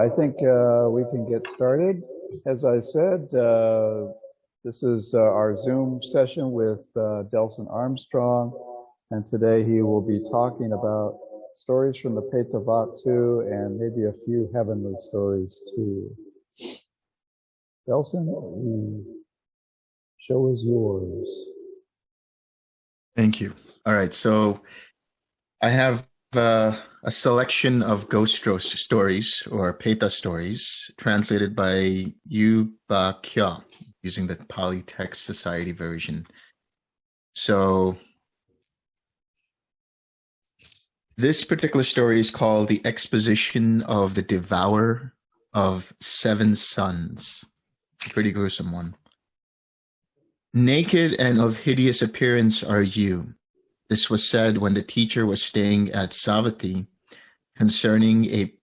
I think uh, we can get started. As I said, uh, this is uh, our Zoom session with uh, Delson Armstrong, and today he will be talking about stories from the Petavatthu and maybe a few heavenly stories too. Delson, the show is yours. Thank you. All right, so I have uh, a selection of ghost stories or Peta stories translated by U Ba using the Pali Text Society version. So this particular story is called The Exposition of the Devourer of Seven Sons. Pretty gruesome one. Naked and of hideous appearance are you. This was said when the teacher was staying at Savatthi concerning a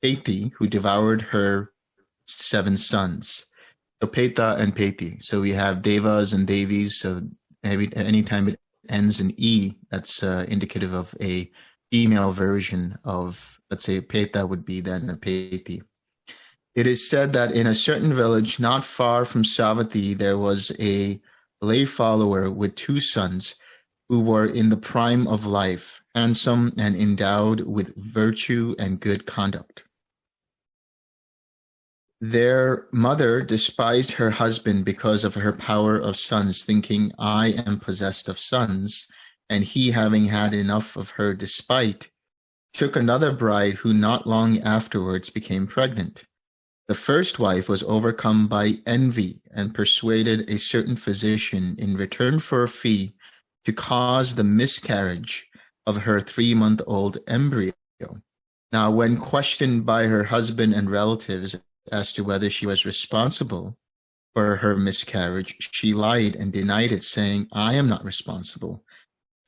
Peti who devoured her seven sons. So Peta and Peti. So we have Devas and Devis. So every anytime it ends in E, that's uh, indicative of a female version of, let's say, Peta would be then a Peti. It is said that in a certain village not far from Savatthi, there was a lay follower with two sons who were in the prime of life, handsome and endowed with virtue and good conduct. Their mother despised her husband because of her power of sons, thinking, I am possessed of sons, and he, having had enough of her despite, took another bride who not long afterwards became pregnant. The first wife was overcome by envy and persuaded a certain physician in return for a fee to cause the miscarriage of her three-month-old embryo. Now, when questioned by her husband and relatives as to whether she was responsible for her miscarriage, she lied and denied it, saying, I am not responsible.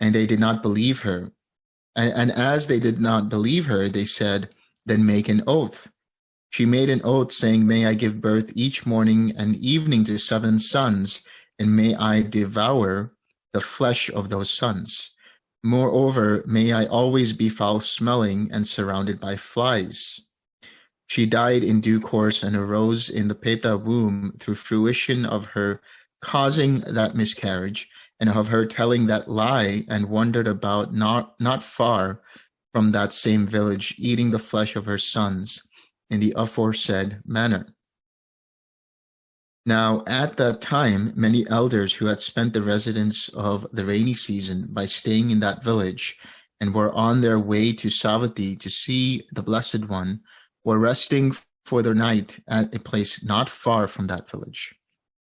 And they did not believe her. And, and as they did not believe her, they said, then make an oath. She made an oath saying, may I give birth each morning and evening to seven sons, and may I devour the flesh of those sons. Moreover, may I always be foul-smelling and surrounded by flies. She died in due course and arose in the Peta womb through fruition of her causing that miscarriage and of her telling that lie and wandered about not, not far from that same village, eating the flesh of her sons in the aforesaid manner. Now, at that time, many elders who had spent the residence of the rainy season by staying in that village and were on their way to Savatthi to see the Blessed One were resting for the night at a place not far from that village.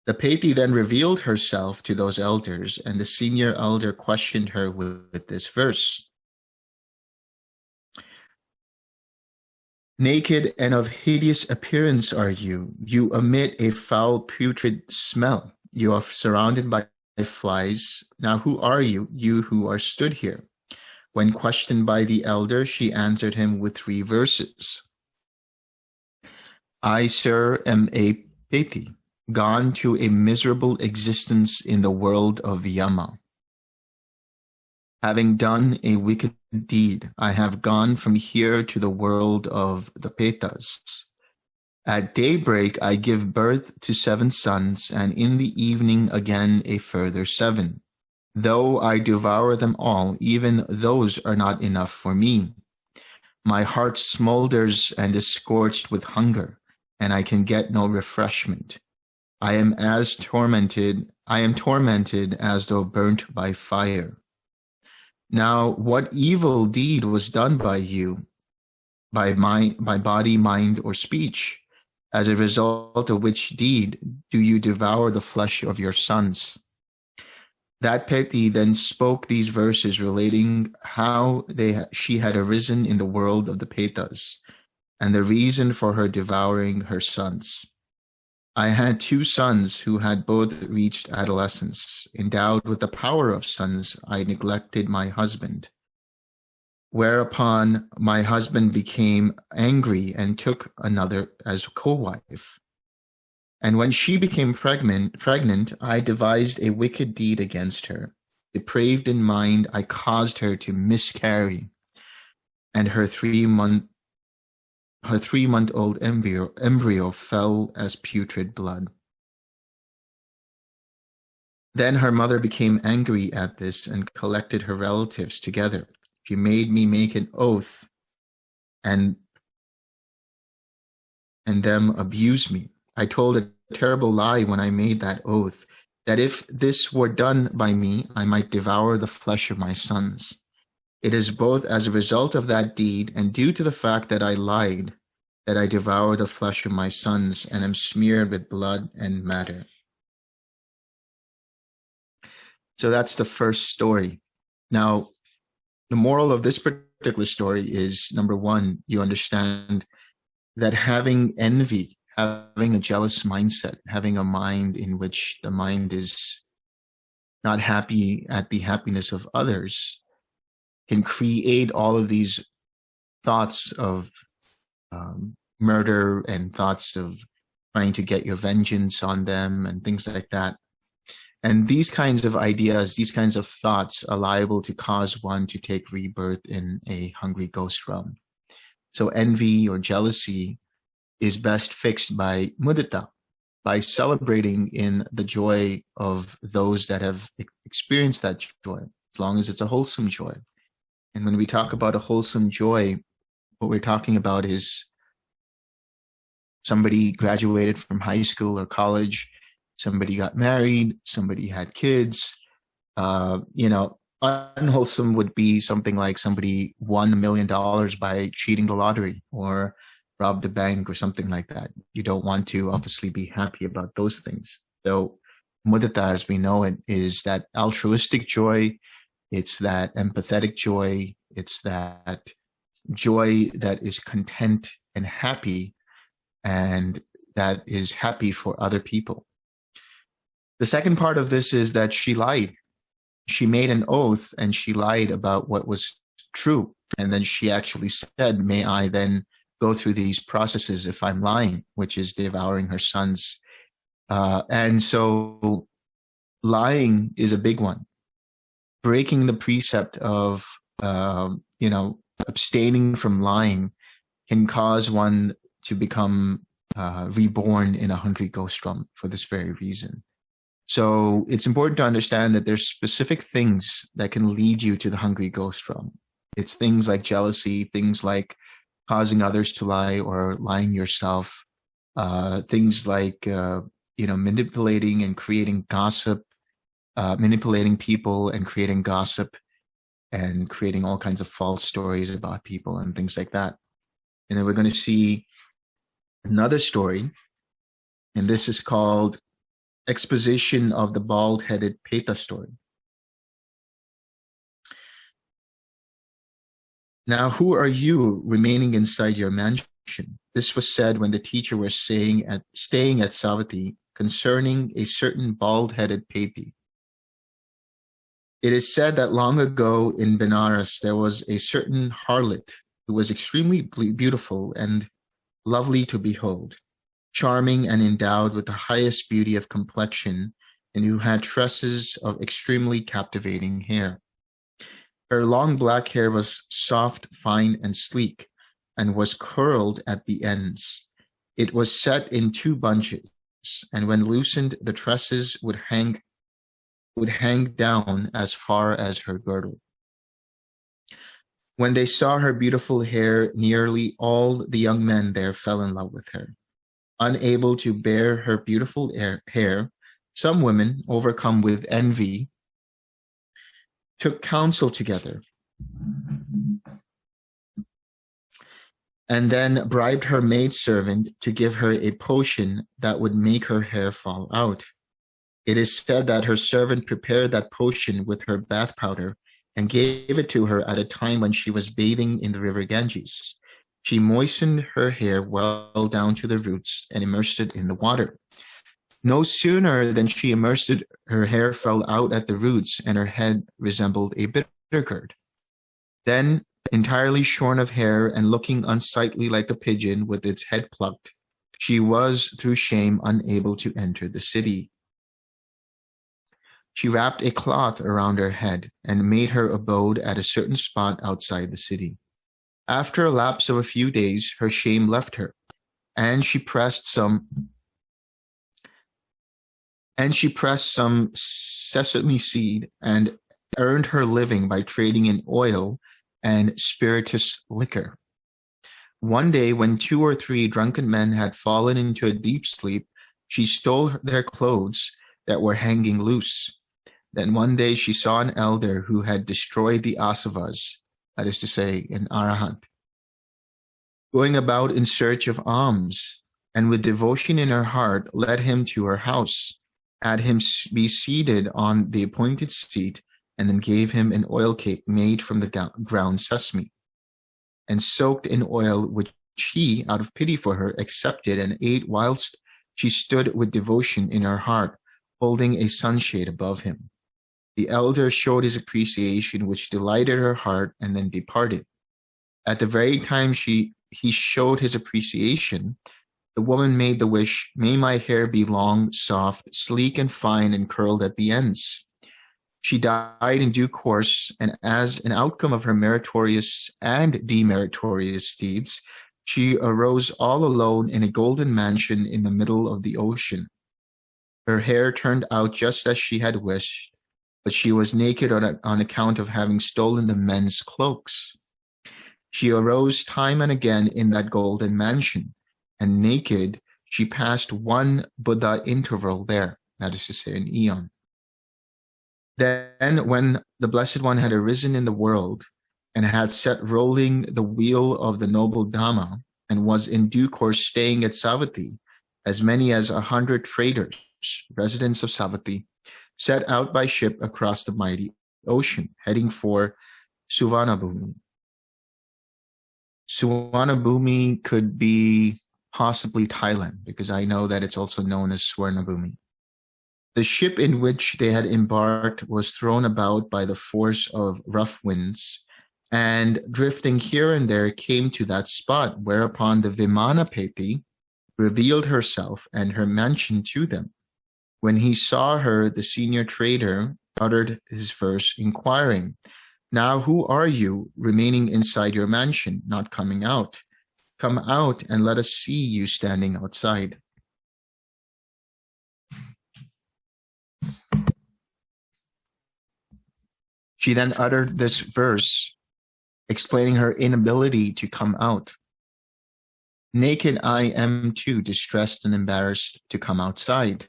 The Peti then revealed herself to those elders, and the senior elder questioned her with, with this verse. Naked and of hideous appearance are you. You emit a foul putrid smell. You are surrounded by flies. Now who are you, you who are stood here? When questioned by the elder, she answered him with three verses. I, sir, am a Peti, gone to a miserable existence in the world of Yama. Having done a wicked deed, I have gone from here to the world of the Petas. At daybreak I give birth to seven sons, and in the evening again a further seven. Though I devour them all, even those are not enough for me. My heart smolders and is scorched with hunger, and I can get no refreshment. I am as tormented, I am tormented as though burnt by fire. Now, what evil deed was done by you, by mind, by body, mind, or speech? As a result of which deed do you devour the flesh of your sons? That Peti then spoke these verses relating how they she had arisen in the world of the Petas, and the reason for her devouring her sons. I had two sons who had both reached adolescence. Endowed with the power of sons, I neglected my husband. Whereupon my husband became angry and took another as co-wife. And when she became pregnant, pregnant, I devised a wicked deed against her. Depraved in mind, I caused her to miscarry. And her three month her three-month-old embryo, embryo fell as putrid blood. Then her mother became angry at this and collected her relatives together. She made me make an oath and and them abuse me. I told a terrible lie when I made that oath, that if this were done by me, I might devour the flesh of my sons. It is both as a result of that deed and due to the fact that I lied that I devour the flesh of my sons and am smeared with blood and matter. So that's the first story. Now, the moral of this particular story is number one, you understand that having envy, having a jealous mindset, having a mind in which the mind is not happy at the happiness of others can create all of these thoughts of um, murder and thoughts of trying to get your vengeance on them and things like that. And these kinds of ideas, these kinds of thoughts are liable to cause one to take rebirth in a hungry ghost realm. So envy or jealousy is best fixed by mudita, by celebrating in the joy of those that have experienced that joy, as long as it's a wholesome joy. And when we talk about a wholesome joy, what we're talking about is somebody graduated from high school or college, somebody got married, somebody had kids, uh, you know, unwholesome would be something like somebody won a million dollars by cheating the lottery or robbed a bank or something like that. You don't want to obviously be happy about those things. So mudita, as we know it, is that altruistic joy. It's that empathetic joy. It's that joy that is content and happy and that is happy for other people. The second part of this is that she lied. She made an oath and she lied about what was true. And then she actually said, may I then go through these processes if I'm lying, which is devouring her sons. Uh, and so lying is a big one. Breaking the precept of, uh, you know, abstaining from lying can cause one to become uh, reborn in a hungry ghost realm for this very reason. So it's important to understand that there's specific things that can lead you to the hungry ghost realm. It's things like jealousy, things like causing others to lie or lying yourself, uh, things like, uh, you know, manipulating and creating gossip, uh, manipulating people and creating gossip and creating all kinds of false stories about people and things like that. And then we're going to see another story, and this is called Exposition of the Bald-Headed Peta story. Now, who are you remaining inside your mansion? This was said when the teacher was saying at, staying at Savatthi concerning a certain bald-headed Peti. It is said that long ago in Benares, there was a certain harlot who was extremely beautiful and lovely to behold, charming and endowed with the highest beauty of complexion, and who had tresses of extremely captivating hair. Her long black hair was soft, fine, and sleek, and was curled at the ends. It was set in two bunches, and when loosened, the tresses would hang would hang down as far as her girdle. When they saw her beautiful hair, nearly all the young men there fell in love with her. Unable to bear her beautiful hair, some women, overcome with envy, took counsel together and then bribed her maidservant to give her a potion that would make her hair fall out. It is said that her servant prepared that potion with her bath powder and gave it to her at a time when she was bathing in the river Ganges. She moistened her hair well down to the roots and immersed it in the water. No sooner than she immersed it, her hair fell out at the roots and her head resembled a bitter gourd. Then, entirely shorn of hair and looking unsightly like a pigeon with its head plucked, she was, through shame, unable to enter the city. She wrapped a cloth around her head and made her abode at a certain spot outside the city. After a lapse of a few days, her shame left her, and she pressed some and she pressed some sesame seed and earned her living by trading in oil and spirituous liquor. One day, when two or three drunken men had fallen into a deep sleep, she stole their clothes that were hanging loose. Then one day she saw an elder who had destroyed the asavas, that is to say, an arahant, going about in search of alms, and with devotion in her heart led him to her house had him be seated on the appointed seat, and then gave him an oil cake made from the ground sesame, and soaked in oil, which he, out of pity for her, accepted and ate whilst she stood with devotion in her heart, holding a sunshade above him. The elder showed his appreciation, which delighted her heart, and then departed. At the very time she he showed his appreciation, the woman made the wish, may my hair be long, soft, sleek and fine and curled at the ends. She died in due course, and as an outcome of her meritorious and demeritorious deeds, she arose all alone in a golden mansion in the middle of the ocean. Her hair turned out just as she had wished, but she was naked on, on account of having stolen the men's cloaks. She arose time and again in that golden mansion, and naked, she passed one Buddha interval there, that is to say, an eon. Then, when the Blessed One had arisen in the world and had set rolling the wheel of the noble Dhamma and was in due course staying at Savatthi, as many as a hundred traders, residents of Savatthi, set out by ship across the mighty ocean, heading for Suvarnabhumi. Suvarnabhumi could be possibly Thailand, because I know that it's also known as Swarnabhumi. The ship in which they had embarked was thrown about by the force of rough winds, and drifting here and there came to that spot, whereupon the Vimanapeti revealed herself and her mansion to them. When he saw her, the senior trader uttered his verse, inquiring, Now who are you remaining inside your mansion, not coming out? Come out and let us see you standing outside. She then uttered this verse, explaining her inability to come out. Naked I am too, distressed and embarrassed to come outside.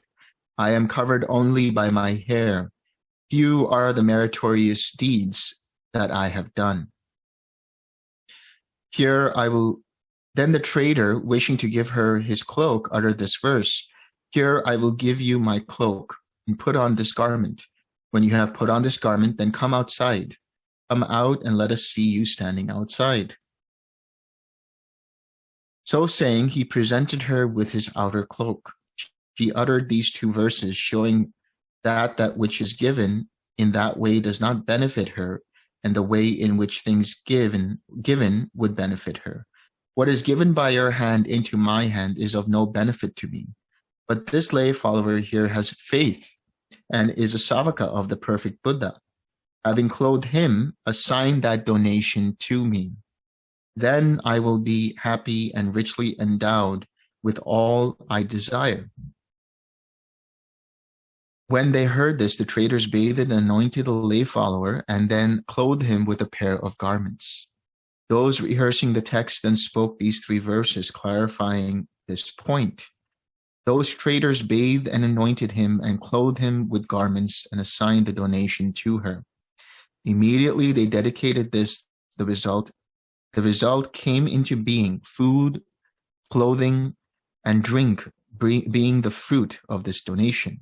I am covered only by my hair. Few are the meritorious deeds that I have done. Here I will then the trader, wishing to give her his cloak, uttered this verse, Here I will give you my cloak, and put on this garment. When you have put on this garment, then come outside. Come out and let us see you standing outside. So saying, he presented her with his outer cloak. She uttered these two verses, showing that that which is given in that way does not benefit her, and the way in which things given given would benefit her. What is given by your hand into my hand is of no benefit to me. But this lay follower here has faith and is a savaka of the perfect Buddha. Having clothed him, assign that donation to me. Then I will be happy and richly endowed with all I desire. When they heard this, the traders bathed and anointed the lay follower and then clothed him with a pair of garments. Those rehearsing the text then spoke these three verses, clarifying this point. Those traders bathed and anointed him and clothed him with garments and assigned the donation to her. Immediately they dedicated this, the result, the result came into being, food, clothing, and drink being the fruit of this donation.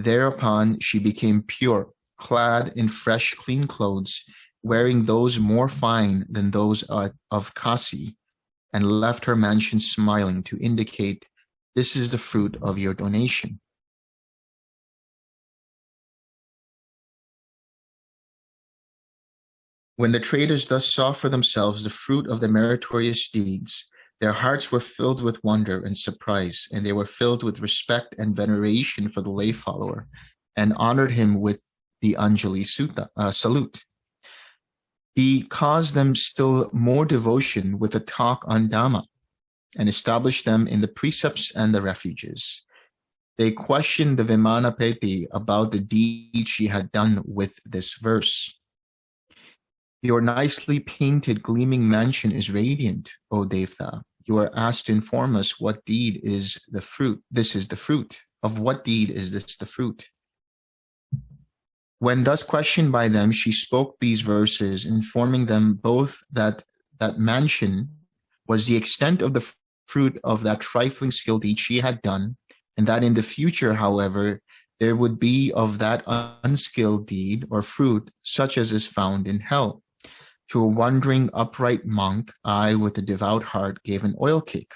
Thereupon she became pure, clad in fresh, clean clothes, wearing those more fine than those of Kasi, and left her mansion smiling to indicate this is the fruit of your donation. When the traders thus saw for themselves the fruit of the meritorious deeds, their hearts were filled with wonder and surprise, and they were filled with respect and veneration for the lay follower, and honored him with the Anjali Sutta, uh, salute. He caused them still more devotion with a talk on Dhamma and established them in the precepts and the refuges. They questioned the Vimanapeti about the deed she had done with this verse. Your nicely painted gleaming mansion is radiant, O Devta. You are asked to inform us what deed is the fruit. This is the fruit. Of what deed is this the fruit? When thus questioned by them, she spoke these verses, informing them both that that mansion was the extent of the fruit of that trifling skill deed she had done, and that in the future, however, there would be of that unskilled deed or fruit such as is found in hell. To a wandering upright monk, I, with a devout heart, gave an oil cake.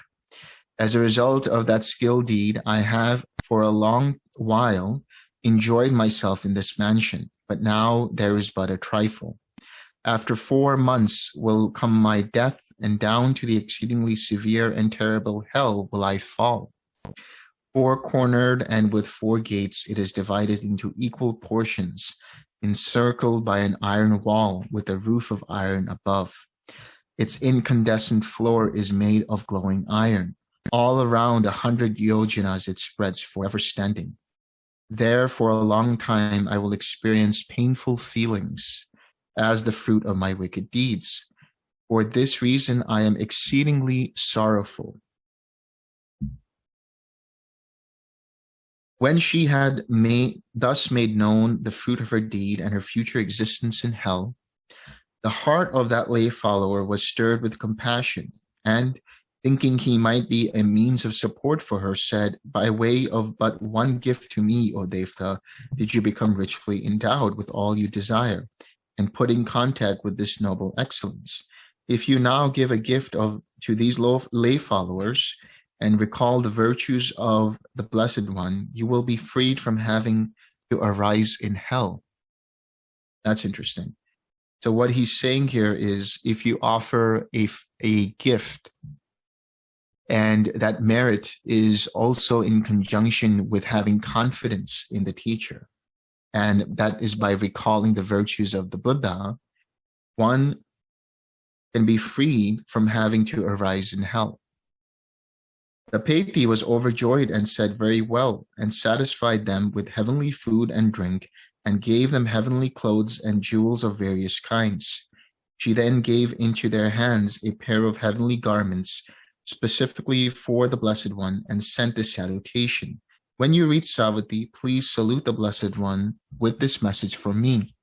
As a result of that skill deed, I have for a long while enjoyed myself in this mansion, but now there is but a trifle. After four months will come my death, and down to the exceedingly severe and terrible hell will I fall. Four-cornered and with four gates, it is divided into equal portions, encircled by an iron wall with a roof of iron above. Its incandescent floor is made of glowing iron. All around a hundred yojanas it spreads forever standing. There for a long time I will experience painful feelings as the fruit of my wicked deeds. For this reason I am exceedingly sorrowful. When she had made, thus made known the fruit of her deed and her future existence in hell, the heart of that lay follower was stirred with compassion, and thinking he might be a means of support for her, said, By way of but one gift to me, O Devta, did you become richly endowed with all you desire, and put in contact with this noble excellence. If you now give a gift of to these lay followers, and recall the virtues of the Blessed One, you will be freed from having to arise in hell. That's interesting. So what he's saying here is if you offer a, a gift and that merit is also in conjunction with having confidence in the teacher, and that is by recalling the virtues of the Buddha, one can be freed from having to arise in hell. The Peti was overjoyed and said very well, and satisfied them with heavenly food and drink, and gave them heavenly clothes and jewels of various kinds. She then gave into their hands a pair of heavenly garments, specifically for the Blessed One, and sent this salutation. When you reach Savatthi, please salute the Blessed One with this message from me.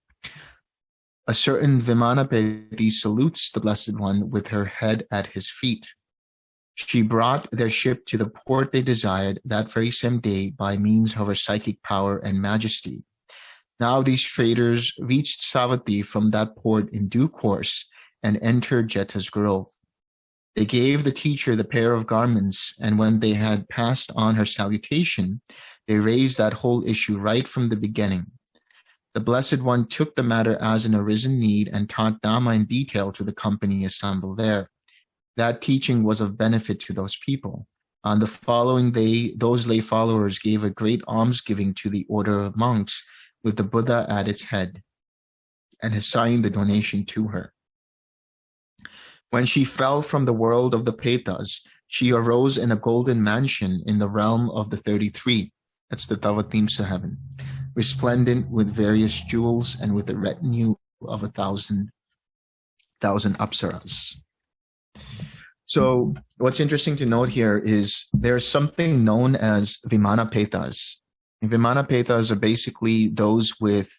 A certain Vimana Vimanapeti salutes the Blessed One with her head at his feet. She brought their ship to the port they desired that very same day by means of her psychic power and majesty. Now these traders reached Savatthi from that port in due course and entered Jeta's grove. They gave the teacher the pair of garments, and when they had passed on her salutation, they raised that whole issue right from the beginning. The Blessed One took the matter as an arisen need and taught Dhamma in detail to the company assembled there that teaching was of benefit to those people. On the following day, those lay followers gave a great almsgiving to the order of monks with the Buddha at its head and assigned the donation to her. When she fell from the world of the Petas, she arose in a golden mansion in the realm of the 33, that's the Tavatimsa heaven, resplendent with various jewels and with a retinue of a thousand, thousand apsaras. So what's interesting to note here is there's something known as Vimana Petas. Vimana Petas are basically those with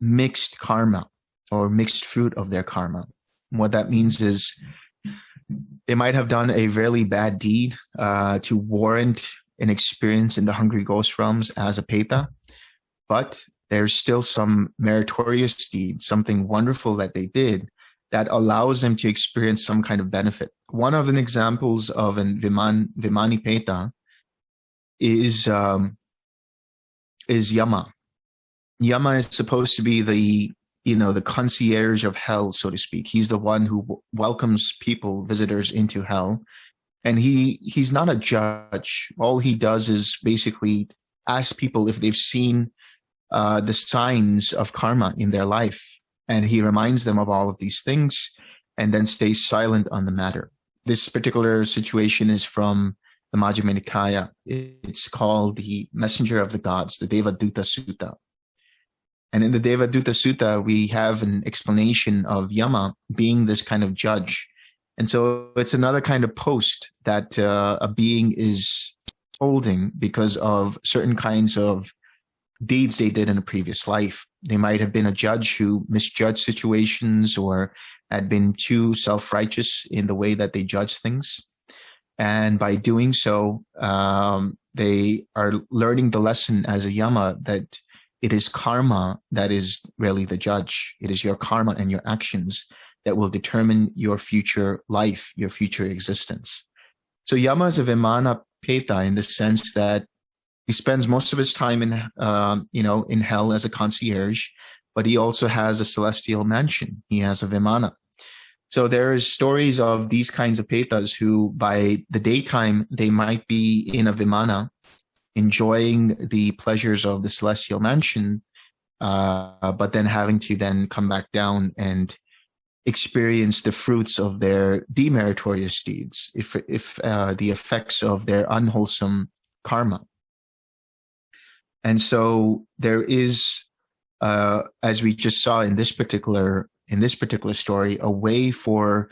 mixed karma or mixed fruit of their karma. And what that means is they might have done a really bad deed uh, to warrant an experience in the hungry ghost realms as a Peta, but there's still some meritorious deed, something wonderful that they did that allows them to experience some kind of benefit. One of the examples of an Viman, Vimani Peta is, um, is Yama. Yama is supposed to be the, you know, the concierge of hell, so to speak. He's the one who welcomes people, visitors into hell. And he, he's not a judge. All he does is basically ask people if they've seen uh, the signs of karma in their life And he reminds them of all of these things and then stays silent on the matter. This particular situation is from the Majjhima Nikaya. It's called the Messenger of the Gods, the Devaduta Sutta. And in the Devaduta Sutta, we have an explanation of Yama being this kind of judge. And so it's another kind of post that uh, a being is holding because of certain kinds of deeds they did in a previous life. They might have been a judge who misjudged situations or had been too self-righteous in the way that they judge things. And by doing so, um, they are learning the lesson as a yama that it is karma that is really the judge. It is your karma and your actions that will determine your future life, your future existence. So yama is a vimana peta in the sense that he spends most of his time in, um, you know, in hell as a concierge, but he also has a celestial mansion. He has a vimana. So there's stories of these kinds of petas who by the daytime, they might be in a vimana, enjoying the pleasures of the celestial mansion, uh, but then having to then come back down and experience the fruits of their demeritorious deeds, if, if uh, the effects of their unwholesome karma. And so there is, uh, as we just saw in this particular in this particular story, a way for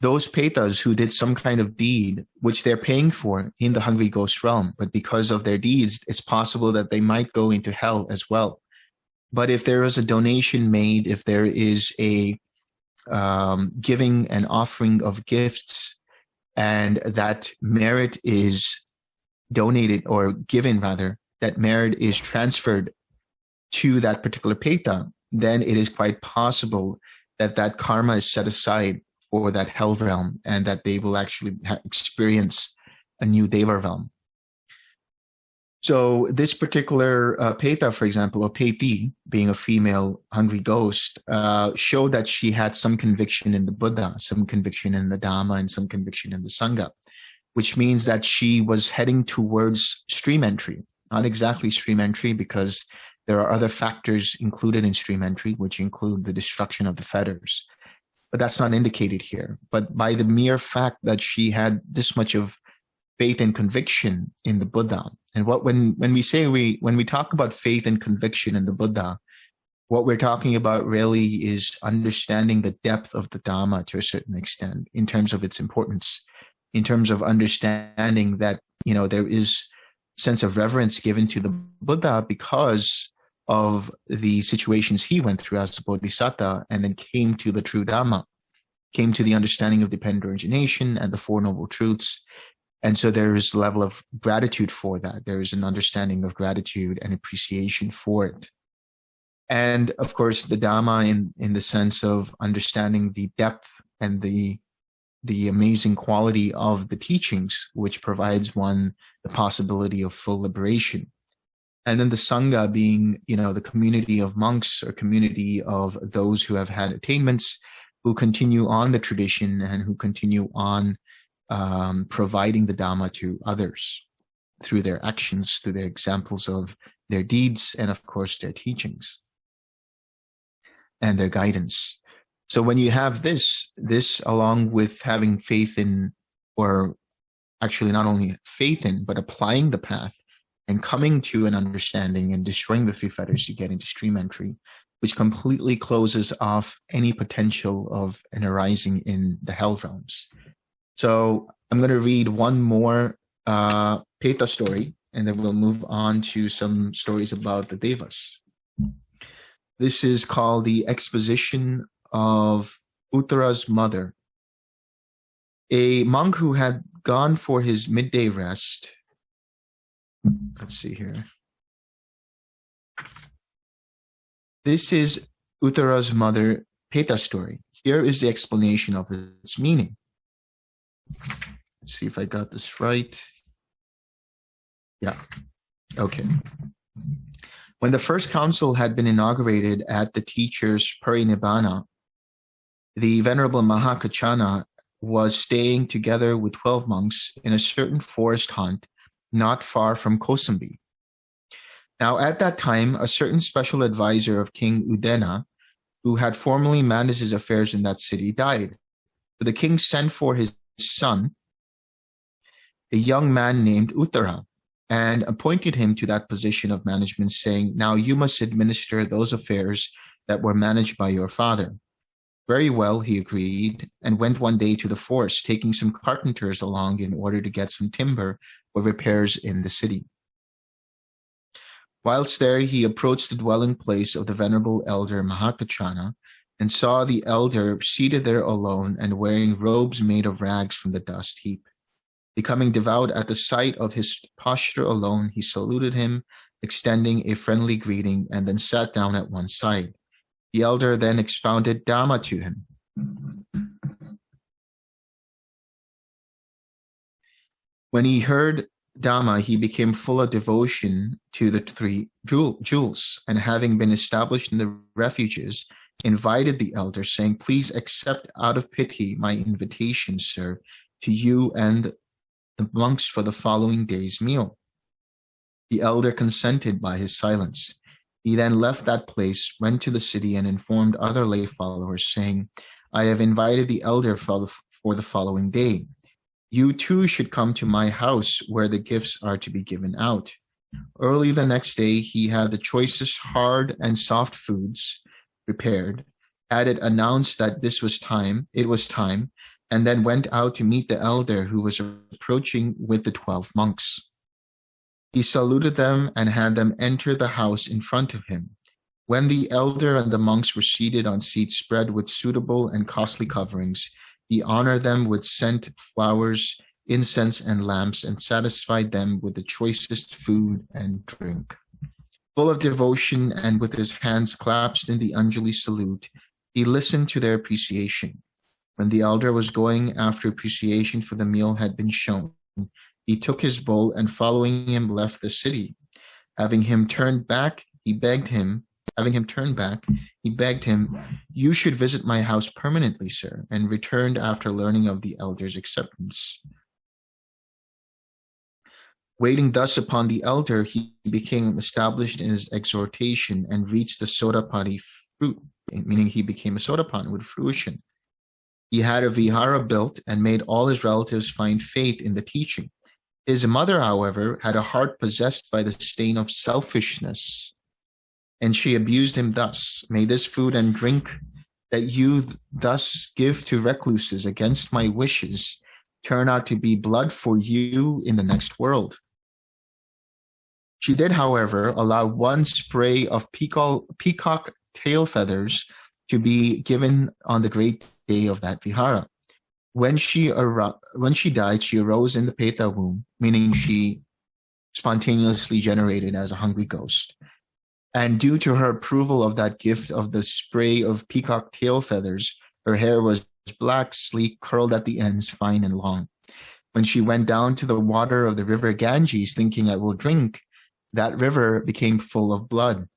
those petas who did some kind of deed, which they're paying for in the hungry ghost realm, but because of their deeds, it's possible that they might go into hell as well. But if there is a donation made, if there is a um, giving and offering of gifts, and that merit is donated or given rather, that merit is transferred to that particular peta, then it is quite possible that that karma is set aside for that hell realm and that they will actually experience a new deva realm. So this particular uh, Peta, for example, or Peti, being a female hungry ghost, uh, showed that she had some conviction in the Buddha, some conviction in the Dhamma, and some conviction in the Sangha, which means that she was heading towards stream entry, not exactly stream entry because there are other factors included in stream entry, which include the destruction of the fetters. But that's not indicated here. But by the mere fact that she had this much of faith and conviction in the Buddha, and what when when we say we when we talk about faith and conviction in the Buddha, what we're talking about really is understanding the depth of the Dhamma to a certain extent in terms of its importance, in terms of understanding that you know there is sense of reverence given to the Buddha because of the situations he went through as a bodhisattva and then came to the true Dhamma, came to the understanding of dependent origination and the Four Noble Truths. And so there is a level of gratitude for that. There is an understanding of gratitude and appreciation for it. And of course, the Dhamma in, in the sense of understanding the depth and the the amazing quality of the teachings, which provides one the possibility of full liberation. And then the sangha being you know the community of monks or community of those who have had attainments who continue on the tradition and who continue on um, providing the dhamma to others through their actions through their examples of their deeds and of course their teachings and their guidance so when you have this this along with having faith in or actually not only faith in but applying the path and coming to an understanding and destroying the three fetters, you get into stream entry, which completely closes off any potential of an arising in the hell realms. So I'm going to read one more uh, Peta story, and then we'll move on to some stories about the Devas. This is called the exposition of Uttara's mother. A monk who had gone for his midday rest Let's see here. This is Uttara's mother Peta story. Here is the explanation of its meaning. Let's see if I got this right. Yeah. Okay. When the first council had been inaugurated at the teacher's parinibbana, the Venerable Mahakachana was staying together with 12 monks in a certain forest haunt not far from Kosambi. Now, at that time, a certain special advisor of King Udena who had formerly managed his affairs in that city, died. The king sent for his son, a young man named Uttara, and appointed him to that position of management, saying, Now you must administer those affairs that were managed by your father. Very well, he agreed, and went one day to the forest, taking some carpenters along in order to get some timber for repairs in the city. Whilst there, he approached the dwelling place of the venerable elder Mahakachana and saw the elder seated there alone and wearing robes made of rags from the dust heap. Becoming devout at the sight of his posture alone, he saluted him, extending a friendly greeting, and then sat down at one side. The elder then expounded Dhamma to him. When he heard Dhamma, he became full of devotion to the three jewels, and having been established in the refuges, invited the elder, saying, Please accept out of pity my invitation, sir, to you and the monks for the following day's meal. The elder consented by his silence. He then left that place, went to the city, and informed other lay followers, saying, I have invited the elder for the following day. You too should come to my house where the gifts are to be given out. Early the next day, he had the choicest hard and soft foods prepared, had it announced that this was time, it was time, and then went out to meet the elder who was approaching with the 12 monks. He saluted them and had them enter the house in front of him. When the elder and the monks were seated on seats spread with suitable and costly coverings, he honored them with scent, flowers, incense, and lamps, and satisfied them with the choicest food and drink. Full of devotion and with his hands clasped in the Anjali salute, he listened to their appreciation. When the elder was going after appreciation for the meal had been shown, he took his bowl and following him left the city. Having him turned back, he begged him, having him turn back, he begged him, you should visit my house permanently, sir, and returned after learning of the elder's acceptance. Waiting thus upon the elder, he became established in his exhortation and reached the Sotapatti fruit, meaning he became a Sotapan with fruition. He had a vihara built and made all his relatives find faith in the teaching. His mother, however, had a heart possessed by the stain of selfishness, and she abused him thus. May this food and drink that you thus give to recluses against my wishes turn out to be blood for you in the next world. She did, however, allow one spray of peacock, peacock tail feathers to be given on the great day of that vihara when she when she died, she arose in the Peta womb, meaning she spontaneously generated as a hungry ghost. And due to her approval of that gift of the spray of peacock tail feathers, her hair was black, sleek, curled at the ends, fine and long. When she went down to the water of the river Ganges, thinking I will drink, that river became full of blood.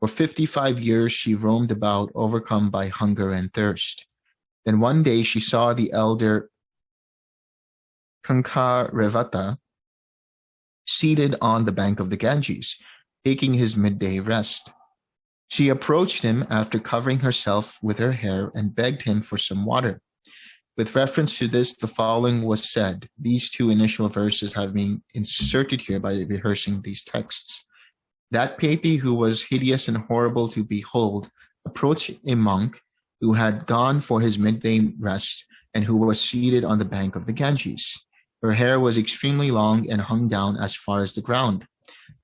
For 55 years, she roamed about, overcome by hunger and thirst. Then one day she saw the elder Kankarevata seated on the bank of the Ganges, taking his midday rest. She approached him after covering herself with her hair and begged him for some water. With reference to this, the following was said. These two initial verses have been inserted here by rehearsing these texts. That Peti who was hideous and horrible to behold approached a monk who had gone for his midday rest and who was seated on the bank of the Ganges. Her hair was extremely long and hung down as far as the ground.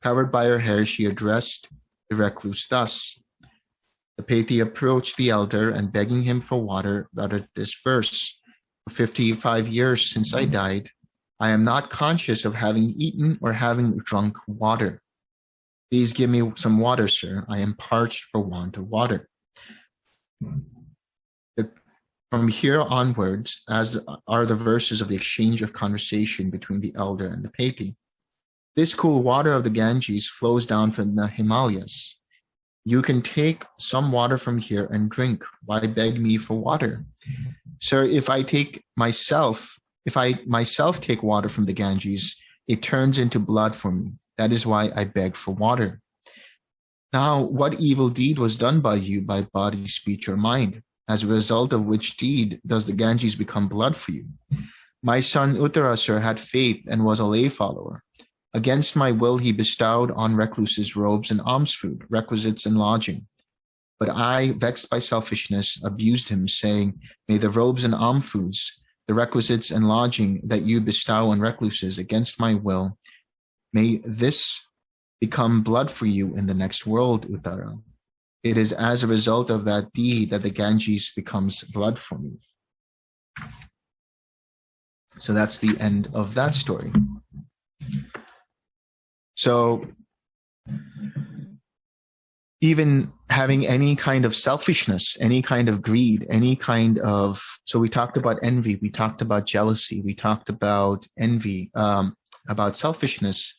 Covered by her hair, she addressed the recluse thus. The Peti approached the elder and begging him for water, uttered this verse. For 55 years since I died, I am not conscious of having eaten or having drunk water. Please give me some water, sir. I am parched for want of water. From here onwards, as are the verses of the exchange of conversation between the elder and the Peti. This cool water of the Ganges flows down from the Himalayas. You can take some water from here and drink. Why beg me for water? Sir, if I take myself, if I myself take water from the Ganges, it turns into blood for me. That is why I beg for water. Now, what evil deed was done by you by body, speech, or mind? As a result of which deed does the Ganges become blood for you? My son Uttarasur had faith and was a lay follower. Against my will, he bestowed on recluses robes and alms food, requisites and lodging. But I, vexed by selfishness, abused him, saying, May the robes and alms foods, the requisites and lodging that you bestow on recluses against my will, may this become blood for you in the next world, Uttara. It is as a result of that deed that the Ganges becomes blood for me. So that's the end of that story. So even having any kind of selfishness, any kind of greed, any kind of, so we talked about envy, we talked about jealousy, we talked about envy, um, about selfishness.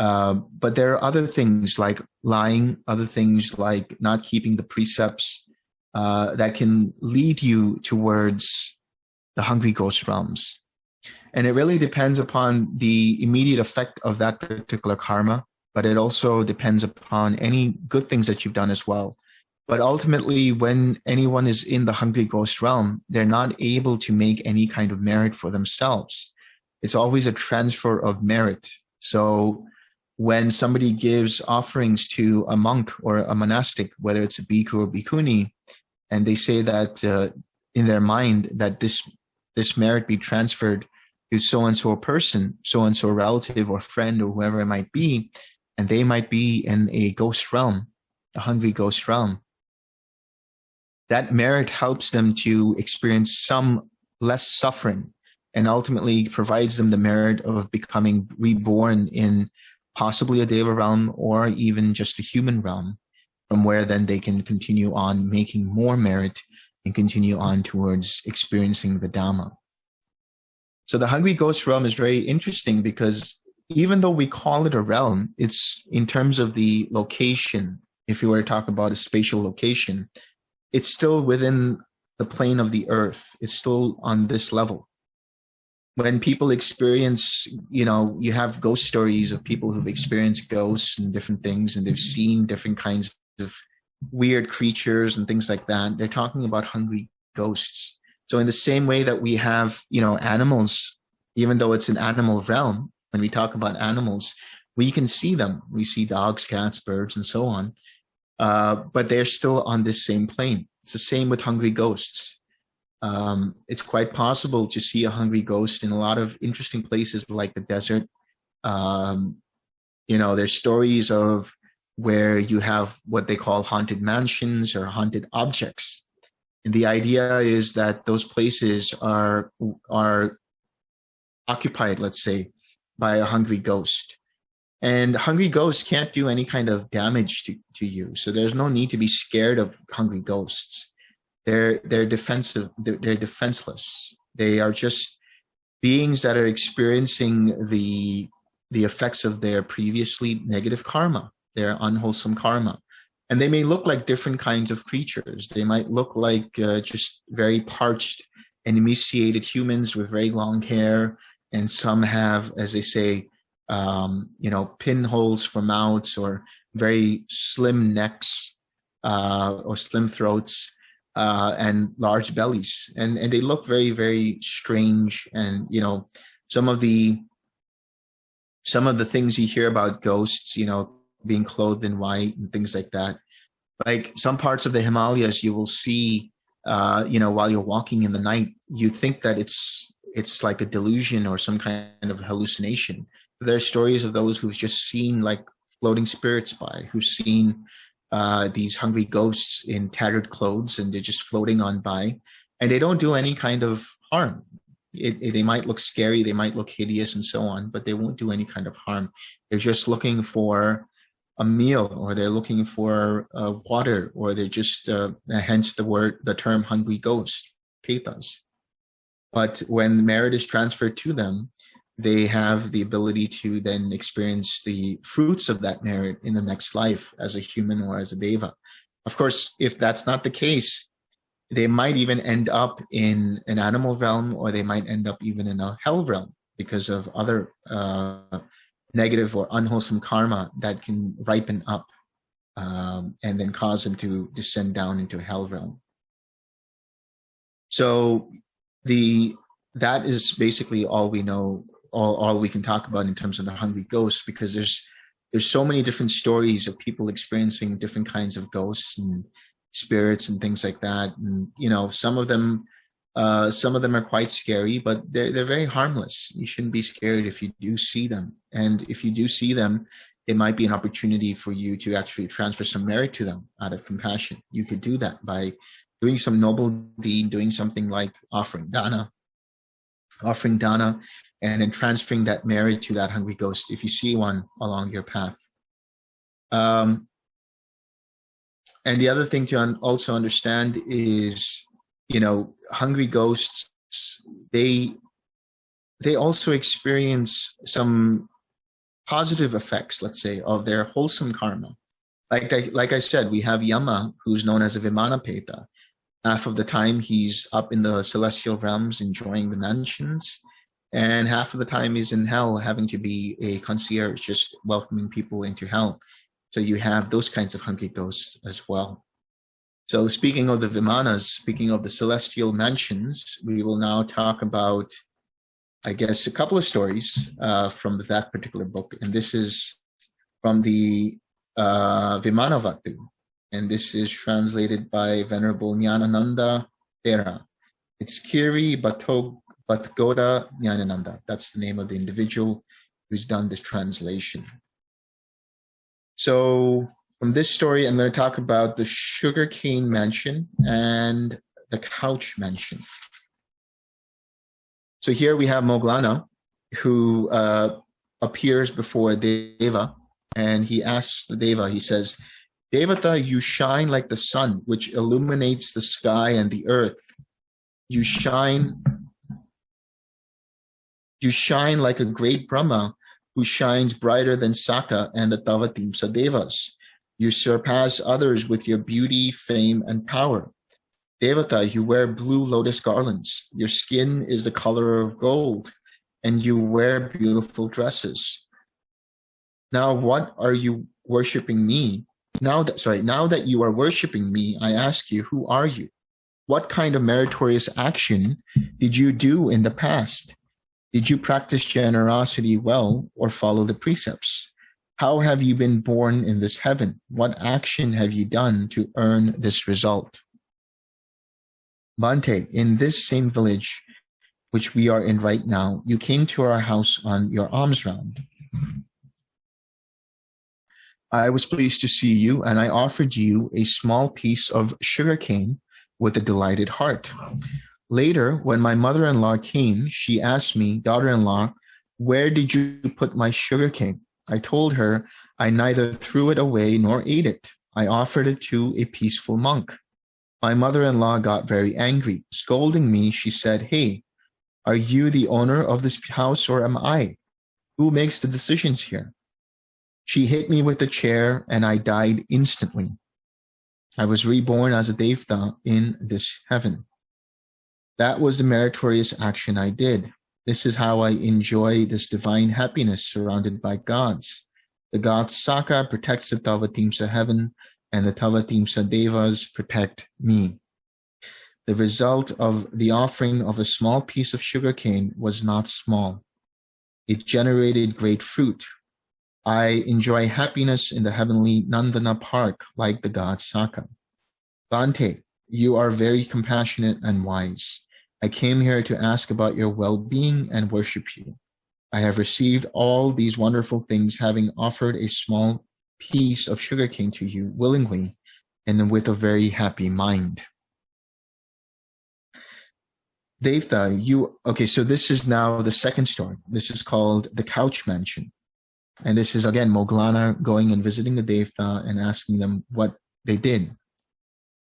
Uh, but there are other things like lying, other things like not keeping the precepts uh, that can lead you towards the hungry ghost realms. And it really depends upon the immediate effect of that particular karma, but it also depends upon any good things that you've done as well. But ultimately, when anyone is in the hungry ghost realm, they're not able to make any kind of merit for themselves. It's always a transfer of merit. So when somebody gives offerings to a monk or a monastic, whether it's a bhikkhu or bhikkhuni, and they say that uh, in their mind that this this merit be transferred to so and so person, so and so relative or friend or whoever it might be, and they might be in a ghost realm, a hungry ghost realm. That merit helps them to experience some less suffering and ultimately provides them the merit of becoming reborn in possibly a Deva realm or even just a human realm from where then they can continue on making more merit and continue on towards experiencing the Dhamma. So the Hungry Ghost realm is very interesting because even though we call it a realm, it's in terms of the location, if you were to talk about a spatial location, it's still within the plane of the earth. It's still on this level. When people experience, you know, you have ghost stories of people who've experienced ghosts and different things, and they've seen different kinds of weird creatures and things like that. They're talking about hungry ghosts. So in the same way that we have, you know, animals, even though it's an animal realm, when we talk about animals, we can see them. We see dogs, cats, birds, and so on. Uh, but they're still on this same plane. It's the same with hungry ghosts. Um, it's quite possible to see a hungry ghost in a lot of interesting places like the desert. Um, you know, there's stories of where you have what they call haunted mansions or haunted objects and the idea is that those places are, are occupied, let's say, by a hungry ghost. And hungry ghosts can't do any kind of damage to, to you. So there's no need to be scared of hungry ghosts. They're, they're defensive, they're, defenseless. They are just beings that are experiencing the, the effects of their previously negative karma, their unwholesome karma and they may look like different kinds of creatures. They might look like uh, just very parched and emaciated humans with very long hair, and some have, as they say, um, you know, pinholes for mouths or very slim necks uh, or slim throats uh, and large bellies, and and they look very very strange. And you know, some of the some of the things you hear about ghosts, you know, being clothed in white and things like that. Like some parts of the Himalayas, you will see, uh, you know, while you're walking in the night, you think that it's it's like a delusion or some kind of hallucination. There are stories of those who've just seen like floating spirits by, who've seen uh, these hungry ghosts in tattered clothes and they're just floating on by and they don't do any kind of harm. It, it, they might look scary, they might look hideous and so on, but they won't do any kind of harm. They're just looking for a meal or they're looking for uh, water or they're just uh, hence the word the term hungry ghost petas but when merit is transferred to them they have the ability to then experience the fruits of that merit in the next life as a human or as a deva of course if that's not the case they might even end up in an animal realm or they might end up even in a hell realm because of other uh, negative or unwholesome karma that can ripen up. um, and then cause them to descend down into a hell realm. So the that is basically all we know, all, all we can talk about in terms of the hungry ghost, because there's there's so many different stories of people experiencing different kinds of ghosts and spirits and things like that. And you know, some of them uh, some of them are quite scary, but they're, they're very harmless. You shouldn't be scared if you do see them. And if you do see them, it might be an opportunity for you to actually transfer some merit to them out of compassion. You could do that by doing some noble deed, doing something like offering dana, offering dana, and then transferring that merit to that hungry ghost if you see one along your path. Um, and the other thing to un also understand is you know, hungry ghosts, they they also experience some positive effects, let's say, of their wholesome karma. Like, like I said, we have Yama, who's known as a Vimanapeta. Half of the time he's up in the celestial realms enjoying the mansions, and half of the time he's in hell having to be a concierge, just welcoming people into hell. So you have those kinds of hungry ghosts as well. So speaking of the Vimanas, speaking of the celestial mansions, we will now talk about, I guess, a couple of stories uh, from that particular book. And this is from the uh, Vimanavatthu. And this is translated by Venerable Nyanananda Thera. It's Kiri Batog Batgoda Nyanananda. That's the name of the individual who's done this translation. So from this story, I'm going to talk about the sugarcane mansion and the couch mansion. So here we have Moggallana, who uh, appears before Deva, and he asks the Deva, he says, Devata, you shine like the sun, which illuminates the sky and the earth. You shine, you shine like a great Brahma, who shines brighter than Sakka and the Tavatimsa Devas. You surpass others with your beauty, fame, and power. Devata, you wear blue lotus garlands. Your skin is the color of gold, and you wear beautiful dresses. Now, what are you worshiping me? Now that, sorry, now that you are worshiping me, I ask you, who are you? What kind of meritorious action did you do in the past? Did you practice generosity well or follow the precepts? How have you been born in this heaven? What action have you done to earn this result? Bhante, in this same village, which we are in right now, you came to our house on your alms round. I was pleased to see you, and I offered you a small piece of sugarcane with a delighted heart. Later, when my mother-in-law came, she asked me, daughter-in-law, where did you put my sugarcane? I told her I neither threw it away nor ate it. I offered it to a peaceful monk. My mother-in-law got very angry. Scolding me, she said, Hey, are you the owner of this house or am I? Who makes the decisions here? She hit me with a chair and I died instantly. I was reborn as a Devta in this heaven. That was the meritorious action I did. This is how I enjoy this divine happiness surrounded by gods. The god Sakka protects the Tavatimsa heaven and the Tavatimsa Devas protect me. The result of the offering of a small piece of sugarcane was not small. It generated great fruit. I enjoy happiness in the heavenly Nandana park like the god Sakka. Bhante, you are very compassionate and wise. I came here to ask about your well-being and worship you. I have received all these wonderful things, having offered a small piece of sugarcane to you willingly and with a very happy mind. Devta, you, okay, so this is now the second story. This is called The Couch Mansion. And this is again Moggallana going and visiting the Devta and asking them what they did.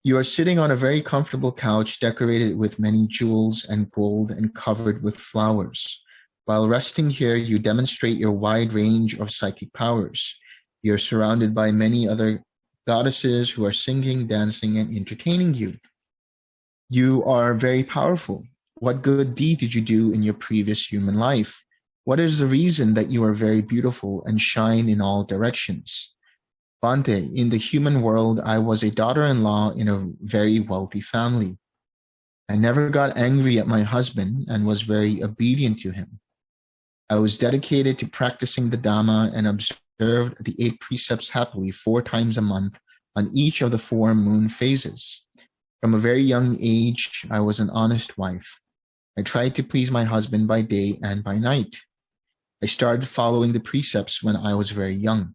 You are sitting on a very comfortable couch decorated with many jewels and gold and covered with flowers. While resting here, you demonstrate your wide range of psychic powers. You're surrounded by many other goddesses who are singing, dancing, and entertaining you. You are very powerful. What good deed did you do in your previous human life? What is the reason that you are very beautiful and shine in all directions? Bhante, in the human world, I was a daughter-in-law in a very wealthy family. I never got angry at my husband and was very obedient to him. I was dedicated to practicing the Dhamma and observed the eight precepts happily four times a month on each of the four moon phases. From a very young age, I was an honest wife. I tried to please my husband by day and by night. I started following the precepts when I was very young.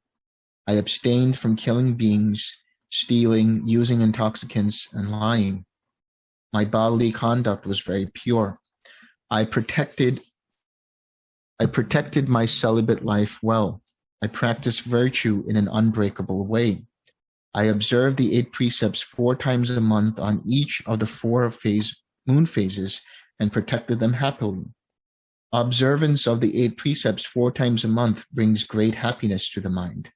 I abstained from killing beings, stealing, using intoxicants, and lying. My bodily conduct was very pure. I protected I protected my celibate life well. I practiced virtue in an unbreakable way. I observed the eight precepts four times a month on each of the four phase moon phases and protected them happily. Observance of the eight precepts four times a month brings great happiness to the mind.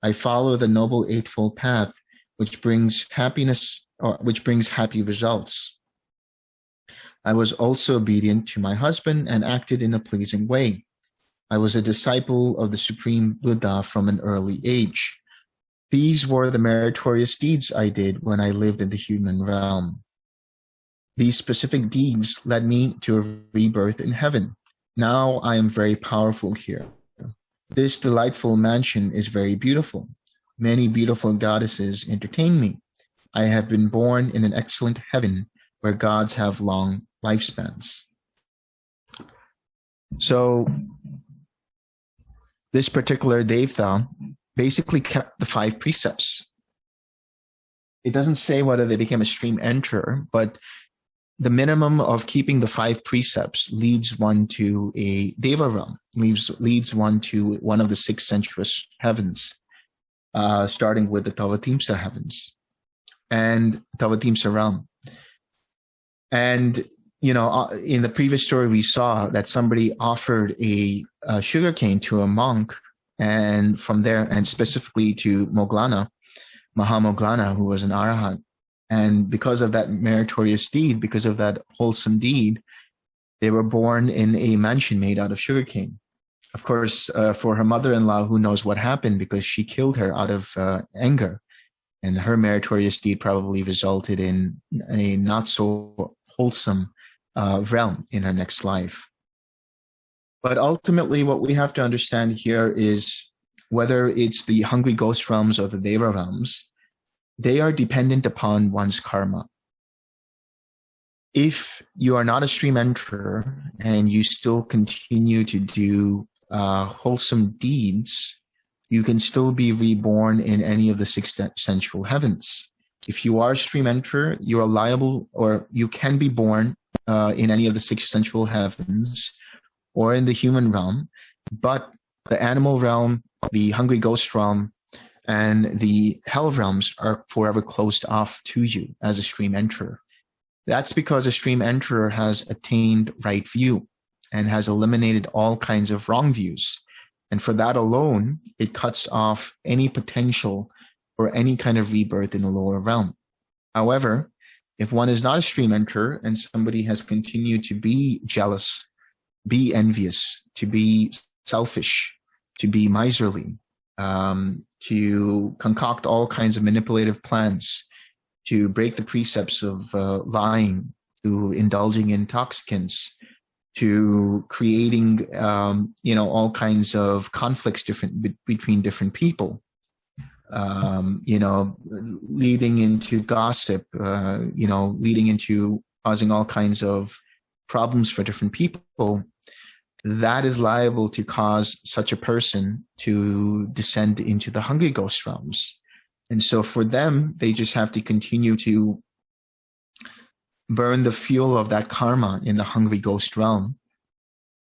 I follow the noble eightfold path, which brings happiness or which brings happy results. I was also obedient to my husband and acted in a pleasing way. I was a disciple of the Supreme Buddha from an early age. These were the meritorious deeds I did when I lived in the human realm. These specific deeds led me to a rebirth in heaven. Now I am very powerful here. This delightful mansion is very beautiful. Many beautiful goddesses entertain me. I have been born in an excellent heaven where gods have long lifespans. So this particular Devta basically kept the five precepts. It doesn't say whether they became a stream enterer, but the minimum of keeping the five precepts leads one to a deva realm, leads, leads one to one of the six sensuous heavens, uh, starting with the Tavatimsa heavens and Tavatimsa realm. And, you know, uh, in the previous story, we saw that somebody offered a, a sugarcane to a monk and from there, and specifically to Moggallana, Mahamoggallana, who was an arahant. And because of that meritorious deed, because of that wholesome deed, they were born in a mansion made out of sugarcane. Of course, uh, for her mother-in-law, who knows what happened because she killed her out of uh, anger. And her meritorious deed probably resulted in a not so wholesome uh, realm in her next life. But ultimately, what we have to understand here is whether it's the hungry ghost realms or the Deva realms, they are dependent upon one's karma. If you are not a stream enterer and you still continue to do uh, wholesome deeds, you can still be reborn in any of the six sensual heavens. If you are a stream enterer, you are liable or you can be born uh, in any of the six sensual heavens or in the human realm, but the animal realm, the hungry ghost realm, and the hell realms are forever closed off to you as a stream enterer. That's because a stream enterer has attained right view and has eliminated all kinds of wrong views. And for that alone, it cuts off any potential or any kind of rebirth in the lower realm. However, if one is not a stream enterer and somebody has continued to be jealous be envious, to be selfish, to be miserly, um, to concoct all kinds of manipulative plans, to break the precepts of uh, lying, to indulging in intoxicants, to creating, um, you know, all kinds of conflicts different be between different people, um, you know, leading into gossip, uh, you know, leading into causing all kinds of problems for different people that is liable to cause such a person to descend into the hungry ghost realms. And so for them, they just have to continue to burn the fuel of that karma in the hungry ghost realm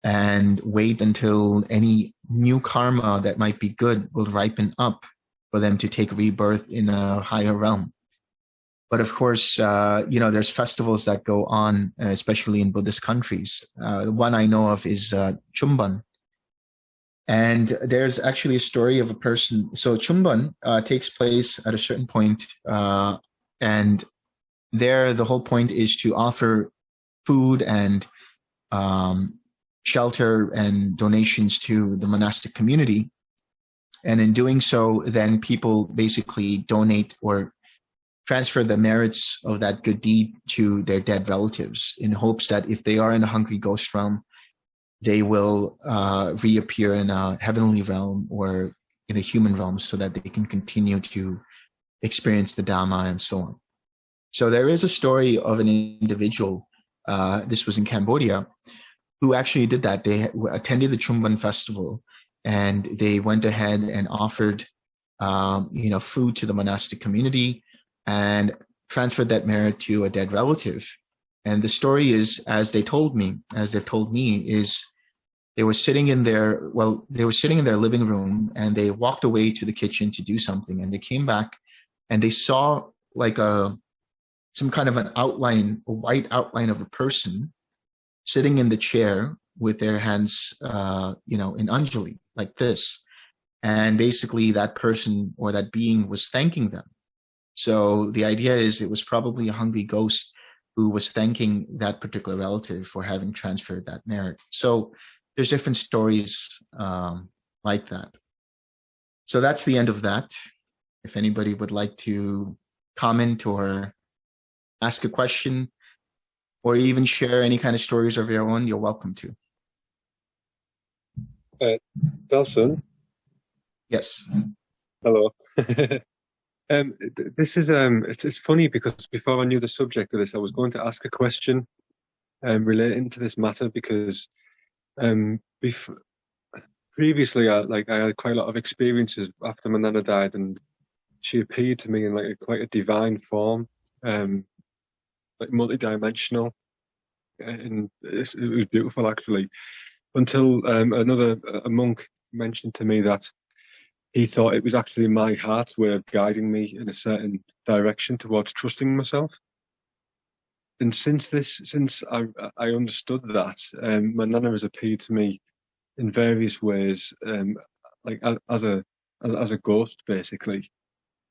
and wait until any new karma that might be good will ripen up for them to take rebirth in a higher realm. But of course, uh, you know, there's festivals that go on, uh, especially in Buddhist countries. Uh, one I know of is uh, Pchum Ben. And there's actually a story of a person. So Pchum Ben uh, takes place at a certain point, uh, and there the whole point is to offer food and um, shelter and donations to the monastic community. And in doing so, then people basically donate or transfer the merits of that good deed to their dead relatives in hopes that if they are in the hungry ghost realm, they will uh, reappear in a heavenly realm or in a human realm so that they can continue to experience the Dhamma and so on. So there is a story of an individual, uh, this was in Cambodia, who actually did that. They attended the Pchum Ben festival and they went ahead and offered um, you know, food to the monastic community and transferred that merit to a dead relative. And the story is, as they told me, as they've told me, is they were sitting in their, well, they were sitting in their living room and they walked away to the kitchen to do something and they came back and they saw like a, some kind of an outline, a white outline of a person sitting in the chair with their hands, uh, you know, in Anjali like this. And basically that person or that being was thanking them. So the idea is it was probably a hungry ghost who was thanking that particular relative for having transferred that merit. So there's different stories um, like that. So that's the end of that. If anybody would like to comment or ask a question or even share any kind of stories of your own, you're welcome to. Uh, Delson? Yes. Hello. um, this is um, it's, it's funny because before I knew the subject of this, I was going to ask a question um, relating to this matter because um, before, previously, I like I had quite a lot of experiences after my nana died, and she appeared to me in like a, quite a divine form, um, like multi-dimensional, and it was beautiful actually. Until um, another a monk mentioned to me that he thought it was actually my heart's way of guiding me in a certain direction towards trusting myself and since this, since I I understood that, um, my nana has appeared to me in various ways, um, like as, a as, as, a ghost, basically,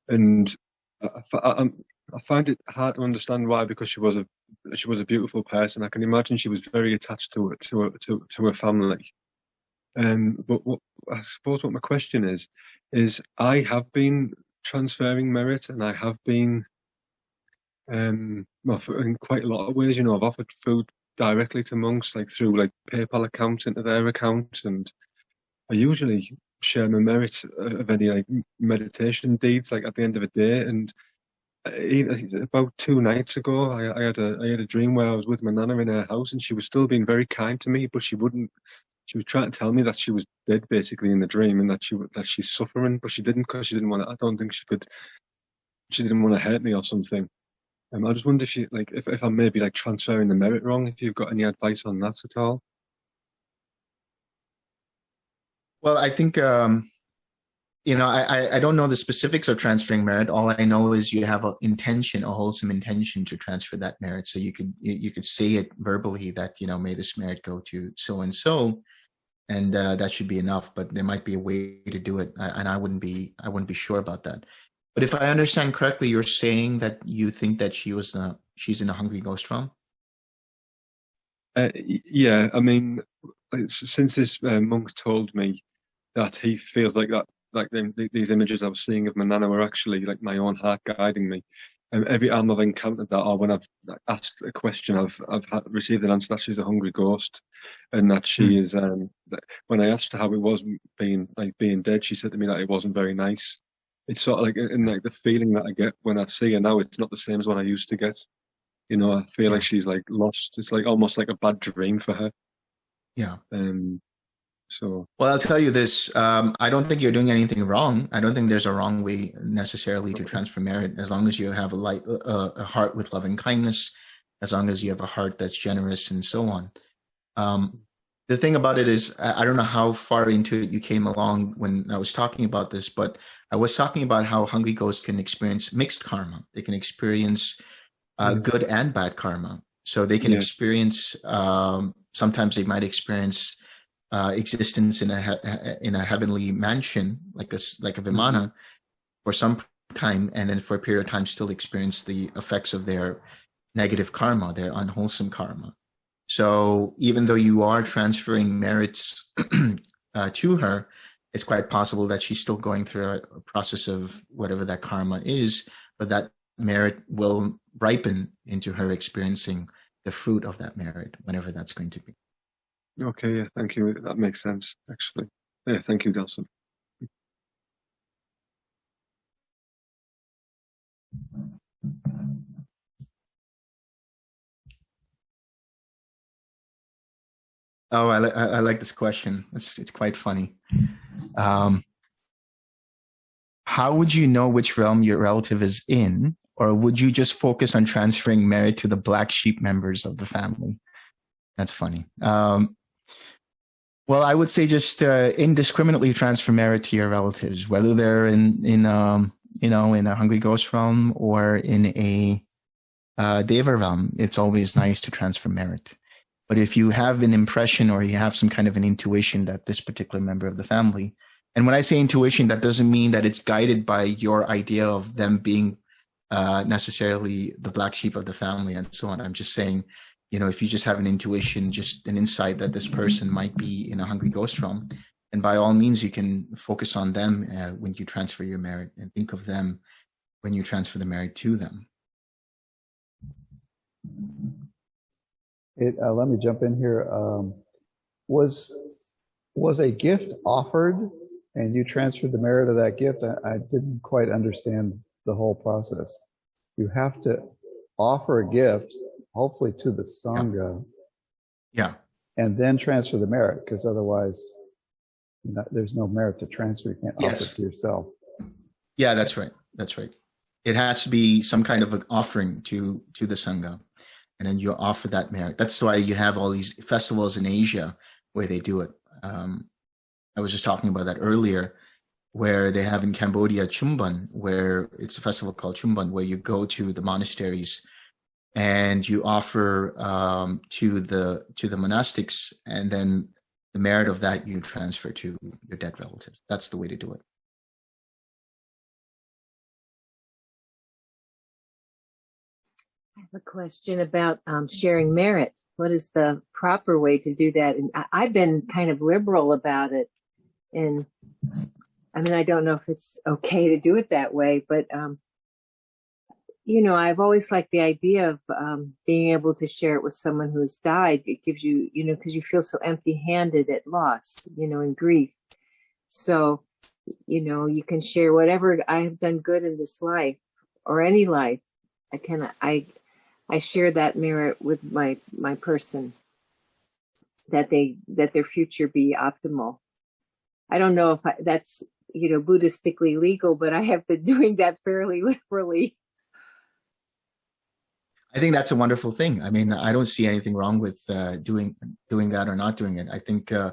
and I, I, I, find it hard to understand why, because she was a she was a beautiful person. I can imagine she was very attached to it to to to her family. Um, but what I suppose what my question is is I have been transferring merit, and I have been um, well, in quite a lot of ways, you know, I've offered food directly to monks, like through like PayPal account into their account, and I usually share my merit of any like meditation deeds, like at the end of the day. And uh, about two nights ago, I, I, had a I had a dream where I was with my nana in her house, and she was still being very kind to me, but she wouldn't. She was trying to tell me that she was dead, basically, in the dream, and that she that she's suffering, but she didn't because she didn't want to. I don't think she could. She didn't want to hurt me or something. Um, I just wonder if you like if, if I'm maybe like transferring the merit wrong, if you've got any advice on that at all. Well, I think um, you know, I I don't know the specifics of transferring merit. All I know is you have an intention, a wholesome intention to transfer that merit. So you could you could say it verbally that you know may this merit go to so and so, and uh, that should be enough. But there might be a way to do it, and I wouldn't be I wouldn't be sure about that. But if I understand correctly, you're saying that you think that she was a, she's in a hungry ghost realm. Uh, yeah, I mean, since this uh, monk told me that he feels like that, like these images I was seeing of Manana were actually like my own heart guiding me. And every time I've encountered that, or when I've asked a question, I've I've received an answer that she's a hungry ghost, and that she mm. is. Um, when I asked her how it was being like being dead, she said to me that it wasn't very nice it's sort of like in like the feeling that I get when I see her now. It's not the same as what I used to get. You know, I feel like she's like lost. It's like almost like a bad dream for her. Yeah. Um. So. Well, I'll tell you this. Um, I don't think you're doing anything wrong. I don't think there's a wrong way necessarily to transfer merit, as long as you have a light, uh, a heart with loving kindness, as long as you have a heart that's generous and so on. Um, the thing about it is, I don't know how far into it you came along when I was talking about this, but I was talking about how hungry ghosts can experience mixed karma. They can experience uh, mm. good and bad karma. So they can yeah. experience, um, sometimes they might experience uh, existence in a in a heavenly mansion, like a like a mm-hmm. vimana, for some time, and then for a period of time still experience the effects of their negative karma, their unwholesome karma. So even though you are transferring merits uh, to her, it's quite possible that she's still going through a process of whatever that karma is, but that merit will ripen into her experiencing the fruit of that merit, whenever that's going to be. Okay, yeah, thank you. That makes sense, actually. Yeah, thank you, Delson. Oh, I, li- I, like this question. It's it's quite funny. Um, how would you know which realm your relative is in, or would you just focus on transferring merit to the black sheep members of the family? That's funny. Um, well, I would say just uh, indiscriminately transfer merit to your relatives, whether they're in in um, you know in a hungry ghost realm or in a uh, deva realm. It's always nice to transfer merit. But if you have an impression or you have some kind of an intuition that this particular member of the family, and when I say intuition, that doesn't mean that it's guided by your idea of them being uh, necessarily the black sheep of the family and so on. I'm just saying, you know, if you just have an intuition, just an insight that this person might be in a hungry ghost realm, and by all means, you can focus on them uh, when you transfer your merit and think of them when you transfer the merit to them. It, uh, let me jump in here. Um, was was a gift offered and you transferred the merit of that gift? I, I didn't quite understand the whole process. You have to offer a gift, hopefully to the sangha, Yeah. and then transfer the merit, because otherwise, no- there's no merit to transfer. You can't offer Yes. it to yourself. Yeah, that's right. That's right. It has to be some kind of an offering to to the sangha, and then you offer that merit. That's why you have all these festivals in Asia where they do it. Um, I was just talking about that earlier, where they have in Cambodia Pchum Ben, where it's a festival called Pchum Ben, where you go to the monasteries and you offer um, to the to the monastics, and then the merit of that you transfer to your dead relatives. That's the way to do it. I have a question about um, sharing merit. What is the proper way to do that? And I, I've been kind of liberal about it. And I mean, I don't know if it's okay to do it that way, but, um, you know, I've always liked the idea of um, being able to share it with someone who has died. It gives you, you know, because you feel so empty handed at loss, you know, in grief. So, you know, you can share whatever I have done good in this life or any life. I can, I, I share that merit with my my person that they that their future be optimal. I don't know if I, that's you know Buddhistically legal, but I have been doing that fairly liberally. I think that's a wonderful thing. I mean, I don't see anything wrong with uh, doing doing that or not doing it. I think, uh,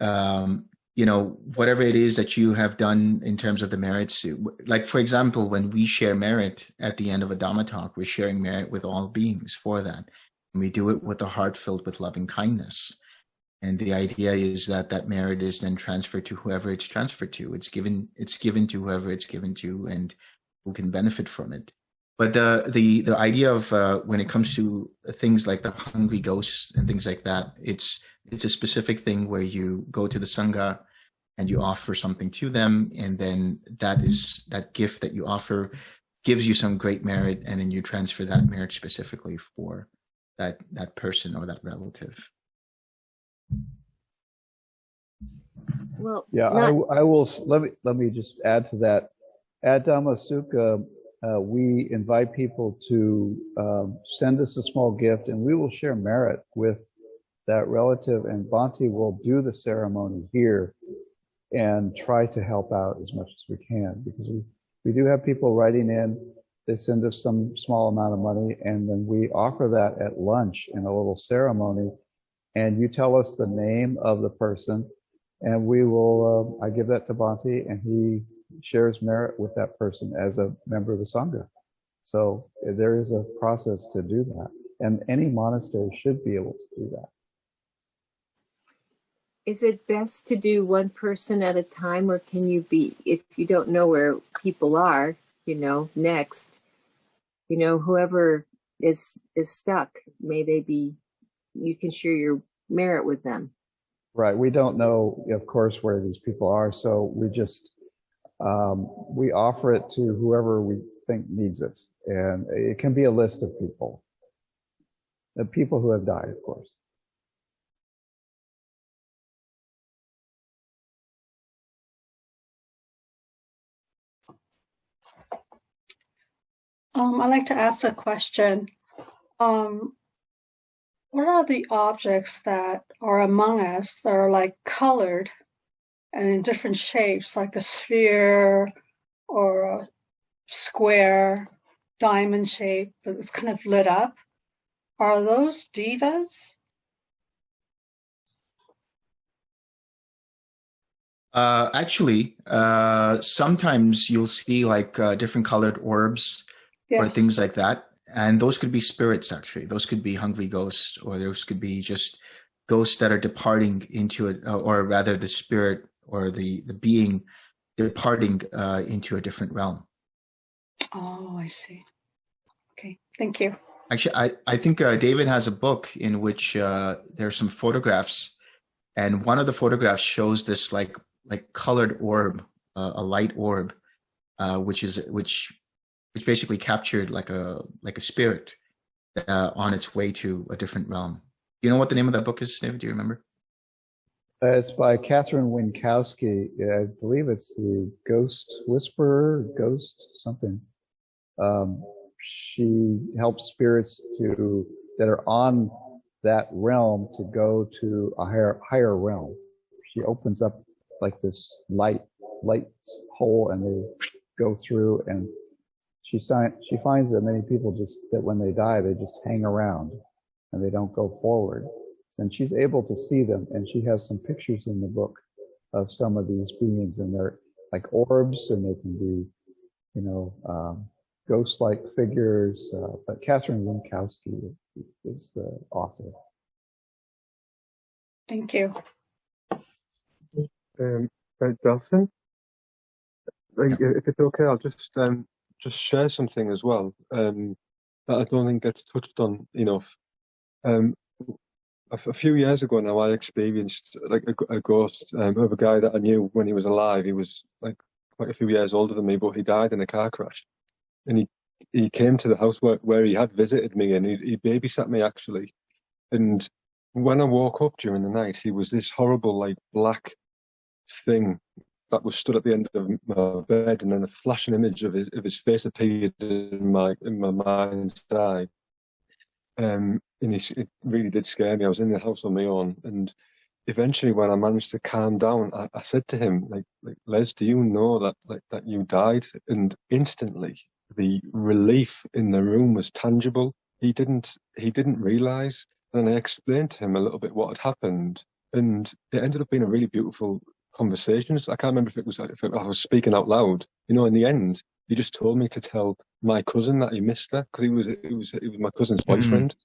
um, you know, whatever it is that you have done in terms of the merits, like for example, when we share merit at the end of a Dhamma talk, we're sharing merit with all beings for that, and we do it with a heart filled with loving kindness. And the idea is that that merit is then transferred to whoever it's transferred to. It's given. It's given to whoever it's given to, and who can benefit from it. But the the the idea of uh, when it comes to things like the hungry ghosts and things like that, it's it's a specific thing where you go to the sangha and you offer something to them, and then that is that gift that you offer gives you some great merit, and then you transfer that merit specifically for that that person or that relative. Well, Yeah, I, not- w- I will, let me, let me just add to that. At Dhamma Sukha, uh, we invite people to um, send us a small gift and we will share merit with that relative and Bhante will do the ceremony here and try to help out as much as we can because we, we do have people writing in. They send us some small amount of money and then we offer that at lunch in a little ceremony. And you tell us the name of the person and we will, uh, I give that to Bhante and he shares merit with that person as a member of the Sangha. So there is a process to do that. And any monastery should be able to do that. is it best to do one person at a time, or can you be if you don't know where people are, you know, next, you know, whoever is is stuck, may they be, you can share your merit with them. Right. We don't know, of course, where these people are. So we just, um, we offer it to whoever we think needs it. And it can be a list of people. The people who have died, of course. Um, I'd like to ask a question. Um, what are the objects that are among us that are like colored and in different shapes, like a sphere or a square, diamond shape, but it's kind of lit up? Are those devas? Uh, actually, uh, sometimes you'll see like uh, different colored orbs or things like that. And those could be spirits, actually. Those could be hungry ghosts, or those could be just ghosts that are departing into it, or rather the spirit or the, the being departing uh, into a different realm. Oh, I see. Okay, thank you. Actually, I, I think uh, David has a book in which uh, there are some photographs, and one of the photographs shows this like like colored orb, uh, a light orb, uh, which is which which basically captured like a like a spirit uh, on its way to a different realm. You know what the name of that book is, David? Do you remember? Uh, It's by Catherine Winkowski. I believe it's the Ghost Whisperer, Ghost something. Um, she helps spirits to that are on that realm to go to a higher higher realm. She opens up like this light light hole, and they go through. And she she finds that many people just that when they die, they just hang around and they don't go forward and she's able to see them and she has some pictures in the book of some of these beings and they're like orbs and they can be you know um, ghost-like figures uh, but catherine winkowski is the author Thank you. Um, uh, Delson, like, if it's okay, I'll just um just share something as well um that I don't think gets touched on enough. Um, a, a few years ago now, I experienced like a ghost um, of a guy that I knew when he was alive. He was like quite a few years older than me, but he died in a car crash. And he he came to the house where, where he had visited me, and he, he babysat me actually. And when I woke up during the night, he was this horrible like black thing that was stood at the end of my bed, and then a flashing image of his of his face appeared in my in my mind's eye. Um, and it really did scare me. I was in the house on my own, and eventually, when I managed to calm down, I, I said to him, like, like, Les, do you know that like that you died? And instantly, the relief in the room was tangible. He didn't he didn't realize, and I explained to him a little bit what had happened, and it ended up being a really beautiful conversation. I can't remember if it was if I was speaking out loud. You know, in the end, he just told me to tell my cousin that he missed her because he was it was it was my cousin's Mhm. boyfriend,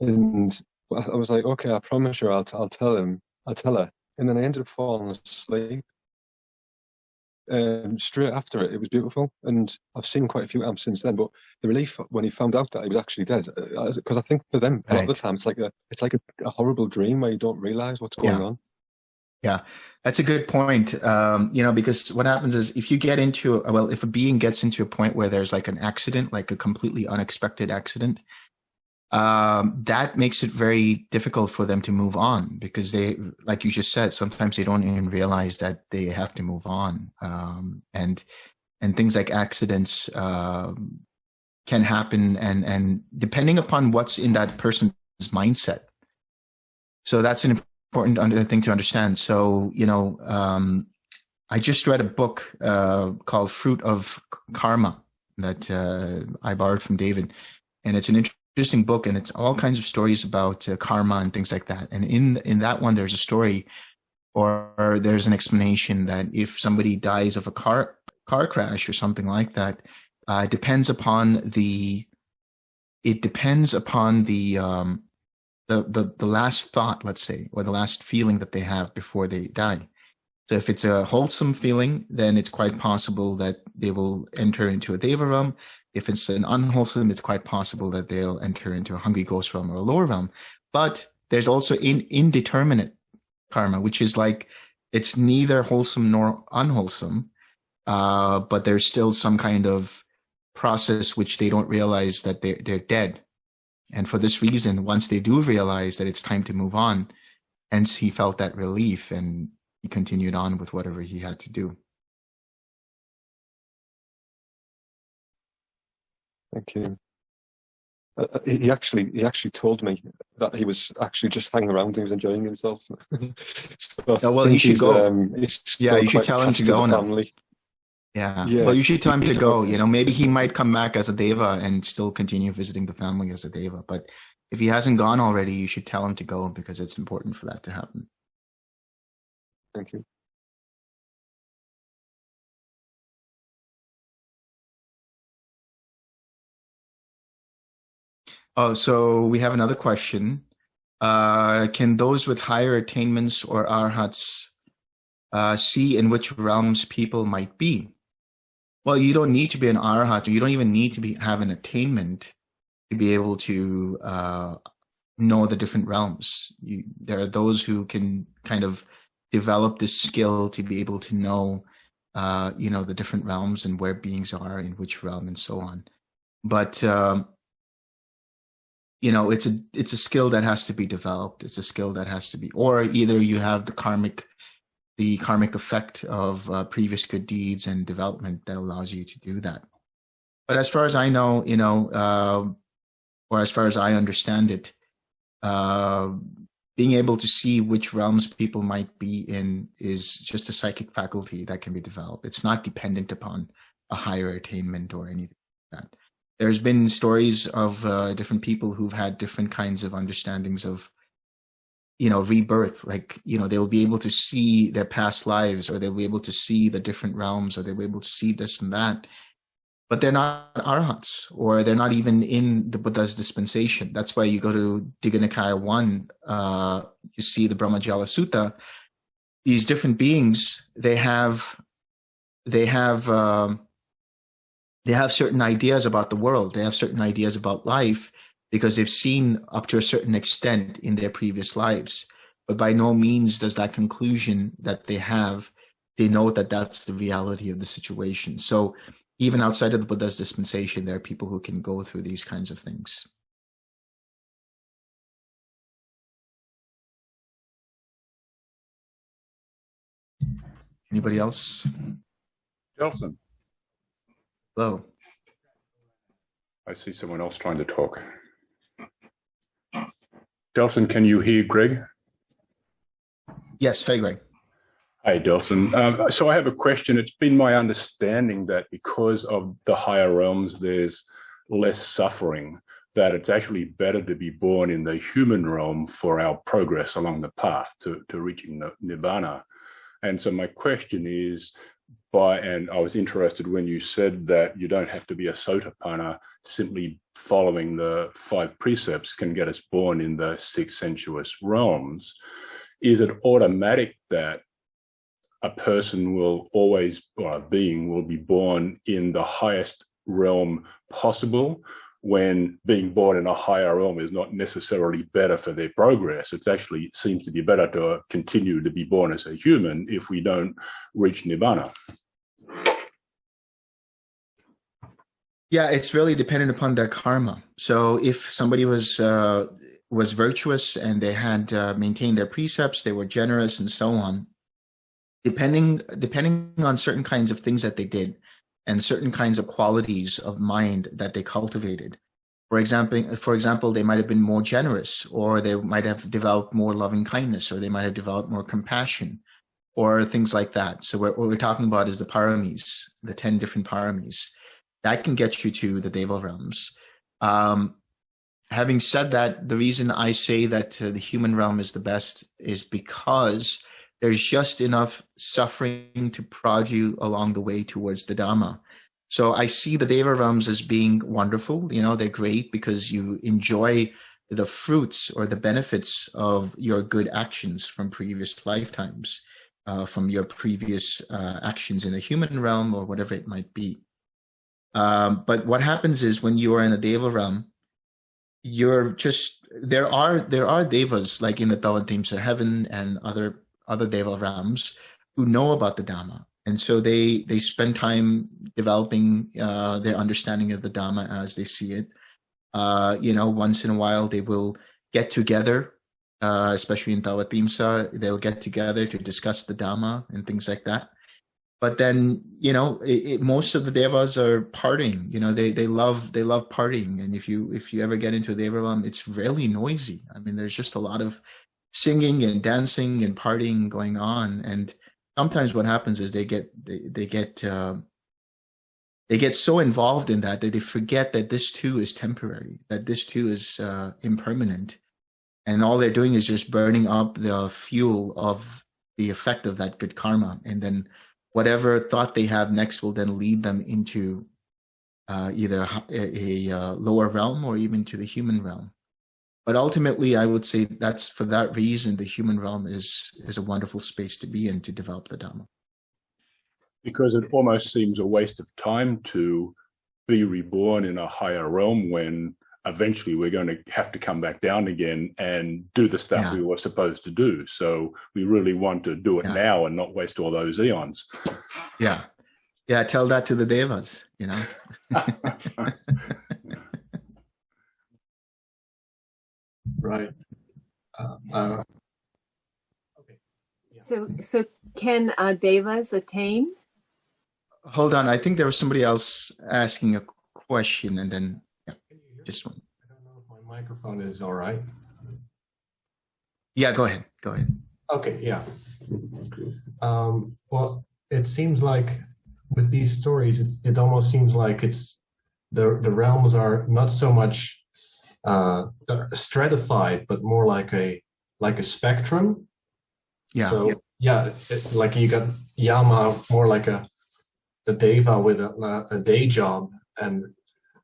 and I was like, okay, I promise you, I'll t- I'll tell him, I'll tell her, and then I ended up falling asleep. Um, straight after it, it was beautiful, and I've seen quite a few amps since then. But the relief when he found out that he was actually dead, because I think for them a lot of the time it's like a it's like a, a horrible dream where you don't realize what's going Yeah. on. Yeah, that's a good point. Um, you know, because what happens is if you get into, well, if a being gets into a point where there's like an accident, like a completely unexpected accident, um, that makes it very difficult for them to move on because they, like you just said, sometimes they don't even realize that they have to move on. Um, and, and things like accidents, um, can happen and, and depending upon what's in that person's mindset. So that's an important thing to understand. So, you know, um, I just read a book uh, called Fruit of Karma that uh, I borrowed from David, and it's an interesting book, and it's all kinds of stories about uh, karma and things like that. And in in that one, there's a story, or, there's an explanation that if somebody dies of a car car crash or something like that, uh, depends upon the it depends upon the um, the, the the last thought, let's say, or the last feeling that they have before they die. So if it's a wholesome feeling, then it's quite possible that they will enter into a Deva realm. If it's an unwholesome, it's quite possible that they'll enter into a hungry ghost realm or a lower realm. But there's also in, indeterminate karma, which is like it's neither wholesome nor unwholesome, uh, but there's still some kind of process which they don't realize that they're they're dead. And for this reason, once they do realize that it's time to move on, hence he felt that relief and he continued on with whatever he had to do. Thank you. Uh, uh, he actually he actually told me that he was actually just hanging around. He was enjoying himself. so Oh, well, he should go. Um, Yeah, you should tell him to go now. family. Yeah. Yeah. Well, you should tell him to go. You know, maybe he might come back as a deva and still continue visiting the family as a deva. But if he hasn't gone already, you should tell him to go because it's important for that to happen. Thank you. Oh, so we have another question. Uh, can those with higher attainments or arhats uh, see in which realms people might be? Well, you don't need to be an arhat, you don't even need to be have an attainment to be able to uh, know the different realms. You, there are those who can kind of develop this skill to be able to know, uh, you know, the different realms and where beings are in which realm and so on. But um, you know it's a it's a skill that has to be developed it's a skill that has to be or either you have the karmic the karmic effect of uh, previous good deeds and development that allows you to do that. But as far as i know you know uh, or as far as i understand it uh, being able to see which realms people might be in is just a psychic faculty that can be developed. It's not dependent upon a higher attainment or anything like that. There's been stories of uh, different people who've had different kinds of understandings of you know rebirth like you know they'll be able to see their past lives or they'll be able to see the different realms or they'll be able to see this and that. But they're not arhats or they're not even in the buddha's dispensation. That's why you go to digha nikaya 1 uh, you see the brahmajala sutta. These different beings they have they have um, they have certain ideas about the world. They have certain ideas about life because they've seen up to a certain extent in their previous lives. But by no means does that conclusion that they have they know that that's the reality of the situation. So even outside of the buddha's dispensation there are people who can go through these kinds of things. Anybody else? Delson, hello. I see someone else trying to talk. Delson, can you hear Greg? yes hi greg Hey, Delson. Um, so I have a question. It's been my understanding that because of the higher realms, there's less suffering, that it's actually better to be born in the human realm for our progress along the path to, to reaching the nirvana. And so my question is, by and I was interested when you said that you don't have to be a sotapanna, simply following the five precepts can get us born in the six sensuous realms. Is it automatic that a person will always, or a being will be born in the highest realm possible when being born in a higher realm is not necessarily better for their progress. It's actually, it seems to be better to continue to be born as a human if we don't reach nirvana. Yeah, it's really dependent upon their karma. So if somebody was uh, was virtuous and they had uh, maintained their precepts, they were generous and so on. Depending depending on certain kinds of things that they did, and certain kinds of qualities of mind that they cultivated. For example, for example, they might have been more generous, or they might have developed more loving kindness, or they might have developed more compassion, or things like that. So what, we're talking about is the paramis, the ten different paramis that can get you to the Deva realms. Um, having said that, the reason I say that uh, the human realm is the best is because there's just enough suffering to prod you along the way towards the Dhamma. So I see the Deva realms as being wonderful. You know, they're great because you enjoy the fruits or the benefits of your good actions from previous lifetimes, uh, from your previous uh, actions in the human realm or whatever it might be. Um, but what happens is when you are in the Deva realm, you're just there are there are devas like in the Tavatimsa heaven and other other Deva realms who know about the Dhamma. And so they they spend time developing uh, their understanding of the Dhamma as they see it. Uh, you know, once in a while they will get together, uh, especially in Tawatimsa, they'll get together to discuss the Dhamma and things like that. But then, you know, it, it, most of the devas are partying. You know, they they love they love partying. And if you if you ever get into a deva realm, it's really noisy. I mean, there's just a lot of singing and dancing and partying going on. And sometimes what happens is they get they, they get uh, they get so involved in that that they forget that this too is temporary, that this too is uh, impermanent, and all they're doing is just burning up the fuel of the effect of that good karma, and then whatever thought they have next will then lead them into uh, either a, a, uh, lower realm or even to the human realm. But ultimately, I would say that's for that reason, the human realm is, is a wonderful space to be in to develop the Dhamma. Because it almost seems a waste of time to be reborn in a higher realm when eventually we're going to have to come back down again and do the stuff Yeah. we were supposed to do. So we really want to do it Yeah. now and not waste all those eons. Yeah. Yeah, tell that to the devas, you know. Right. Uh, uh, So, so can uh, devas attain? Hold on, I think there was somebody else asking a question and then, just one. I don't know if my microphone is all right. Yeah, go ahead, go ahead. Okay, yeah. Um, well, it seems like with these stories, it, it almost seems like it's the the realms are not so much uh, stratified, but more like a like a spectrum. Yeah, So yeah, it, like you got Yama more like a a deva with a, a day job, and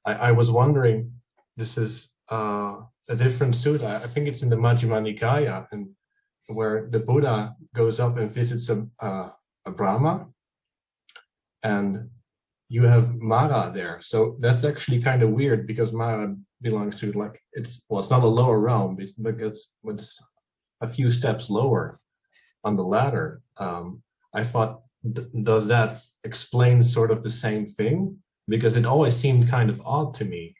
I, I was wondering, this is uh, a different sutta. I think it's in the Majjhima Nikaya, and where the Buddha goes up and visits a a Brahma, and you have Mara there. So that's actually kind of weird because Mara belongs to like it's well, it's not a lower realm, it's but it's, it's a few steps lower on the ladder. Um, I thought, does that explain sort of the same thing? Because it always seemed kind of odd to me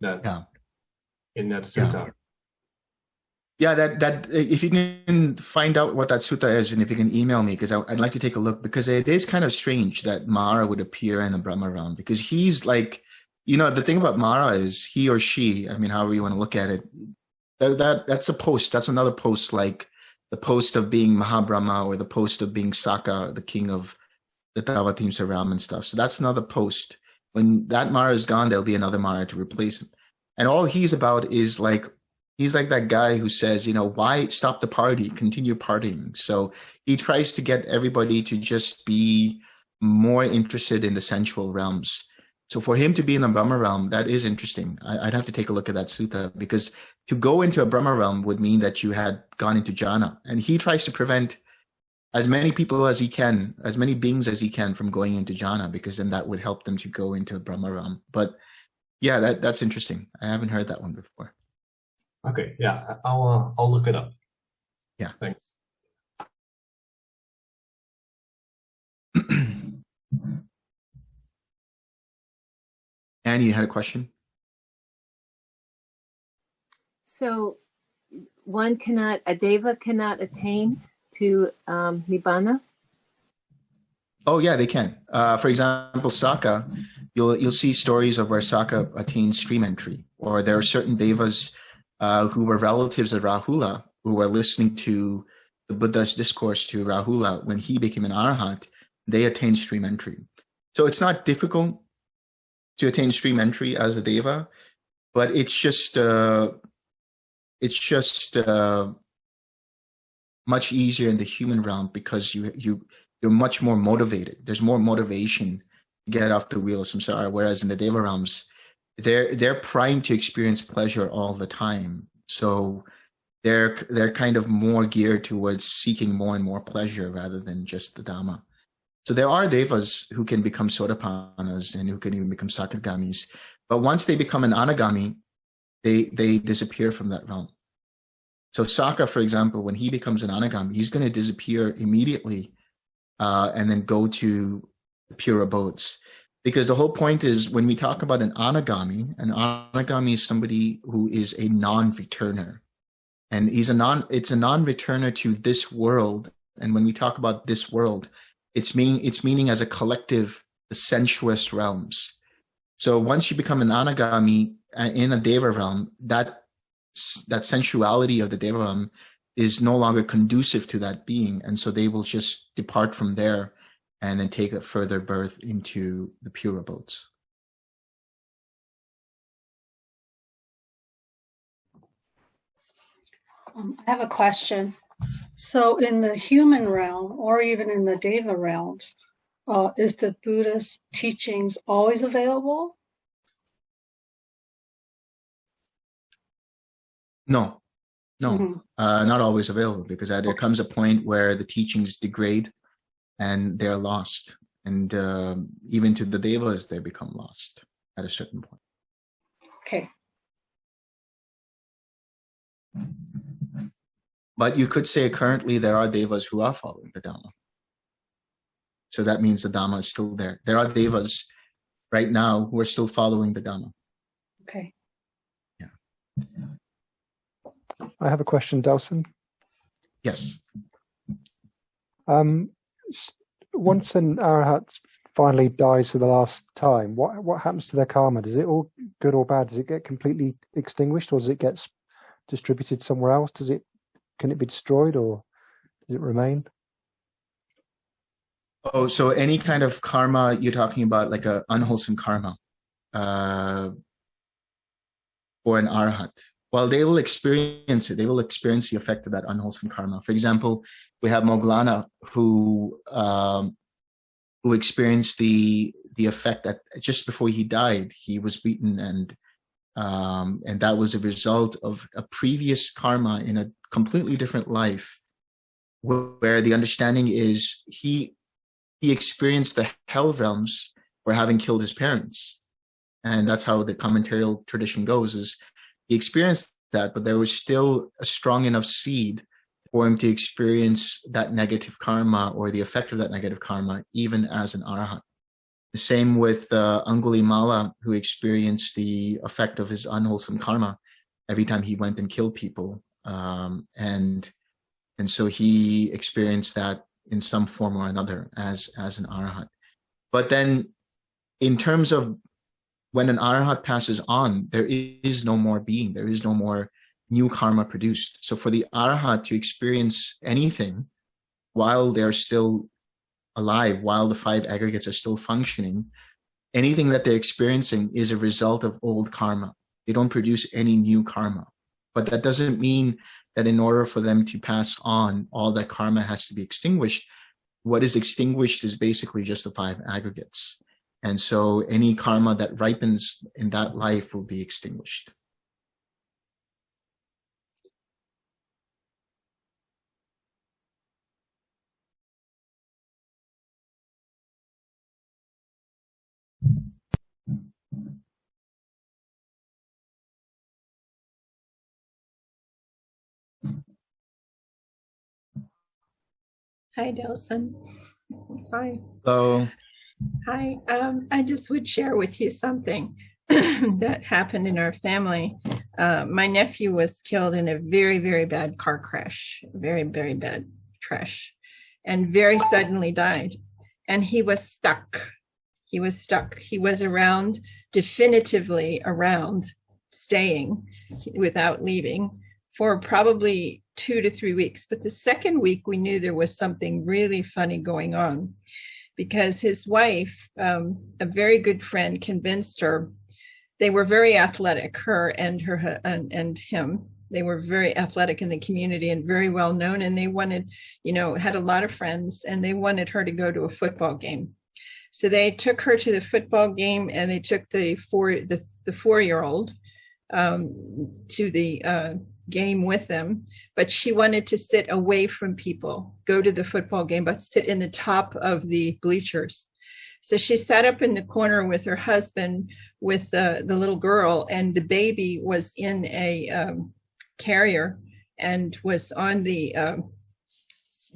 that Yeah. in that Yeah. sutta. Yeah, that that if you can find out what that sutta is, and if you can email me, because I'd like to take a look, because it is kind of strange that Mara would appear in the Brahma realm, because he's like, you know, the thing about Mara is he or she, I mean, however you want to look at it, that, that that's a post. That's another post, like the post of being Mahabrahma or the post of being Sakka, the king of the Tavatimsa realm and stuff. So that's another post. When that Mara is gone, there'll be another Mara to replace him. And all he's about is like he's like that guy who says, you know, why stop the party? Continue partying. So he tries to get everybody to just be more interested in the sensual realms. So for him to be in the Brahma realm, that is interesting. I, would have to take a look at that sutta because to go into a Brahma realm would mean that you had gone into jhana. And he tries to prevent as many people as he can, as many beings as he can from going into jhana, because then that would help them to go into a Brahma realm. But yeah, that, that's interesting. I haven't heard that one before. Okay, yeah, I'll uh, I'll look it up. Yeah. Thanks. Annie, you had a question? So one cannot, a deva cannot attain to um, nibbana? Oh yeah, they can. Uh, for example, Sakka, you'll you'll see stories of where Sakka attained stream entry, or there are certain devas uh, who were relatives of Rahula who were listening to the Buddha's discourse to Rahula when he became an arhat. They attained stream entry. So it's not difficult to attain stream entry as a deva, but it's just uh, it's just uh, much easier in the human realm because you you you're much more motivated. There's more motivation get off the wheel of samsara. Whereas in the deva realms, they're they're primed to experience pleasure all the time. So they're they're kind of more geared towards seeking more and more pleasure rather than just the dhamma. So there are devas who can become sotapannas and who can even become sakagamis. But once they become an anagami, they they disappear from that realm. So Sakka, for example, when he becomes an anagami, he's going to disappear immediately uh, and then go to pure abodes. Because the whole point is when we talk about an anagami, an anagami is somebody who is a non-returner. And he's a non, it's a non-returner to this world. And when we talk about this world, it's meaning, it's meaning as a collective, the sensuous realms. So once you become an anagami uh, in a deva realm, that that sensuality of the deva realm is no longer conducive to that being, and so they will just depart from there and then take a further birth into the pure abodes. Um, I have a question. So in the human realm, or even in the Deva realms, uh, is the Buddhist teachings always available? No, no, Mhm. uh, not always available because there comes a point where the teachings degrade and they're lost. And um even to the devas, they become lost at a certain point. Okay. But you could say currently there are devas who are following the Dhamma. So that means the Dhamma is still there. There are devas right now who are still following the Dhamma. Okay. Yeah. I have a question, Delson. Yes. Um, s- once an arahat finally dies for the last time, what what happens to their karma? Does it all good or bad? Does it get completely extinguished, or does it get distributed somewhere else? Does it can it be destroyed, or does it remain? Oh, so any kind of karma you're talking about, like a unwholesome karma, uh, or an arhat. Well, they will experience it. They will experience the effect of that unwholesome karma. For example, we have Moggallana who um, who experienced the the effect that just before he died, he was beaten, and um, and that was a result of a previous karma in a completely different life, where the understanding is he he experienced the hell realms for having killed his parents. And that's how the commentarial tradition goes is he experienced that, but there was still a strong enough seed for him to experience that negative karma or the effect of that negative karma, even as an arhat. The same with uh, Angulimala, who experienced the effect of his unwholesome karma every time he went and killed people. Um, and, and so he experienced that in some form or another as as an arhat. But then in terms of when an arhat passes on, there is no more being, there is no more new karma produced. So for the arhat to experience anything while they're still alive, while the five aggregates are still functioning, anything that they're experiencing is a result of old karma. They don't produce any new karma. But that doesn't mean that in order for them to pass on, all that karma has to be extinguished. What is extinguished is basically just the five aggregates. And so any karma that ripens in that life will be extinguished. Hi, Delson. Hi. So Hi. Um, I just would share with you something that happened in our family. Uh, my nephew was killed in a very, very bad car crash, very, very bad crash, and very suddenly died. And he was stuck. He was stuck. He was around, definitively around, staying without leaving for probably two to three weeks. But the second week, we knew there was something really funny going on because his wife, um, a very good friend, convinced her. They were very athletic, her and her and, and him. They were very athletic in the community and very well known. And they wanted, you know, had a lot of friends, and they wanted her to go to a football game. So they took her to the football game, and they took the four the the four year old um, to the uh, game with them, but she wanted to sit away from people, go to the football game, but sit in the top of the bleachers. So she sat up in the corner with her husband, with the, the little girl, and the baby was in a um, carrier and was on the um,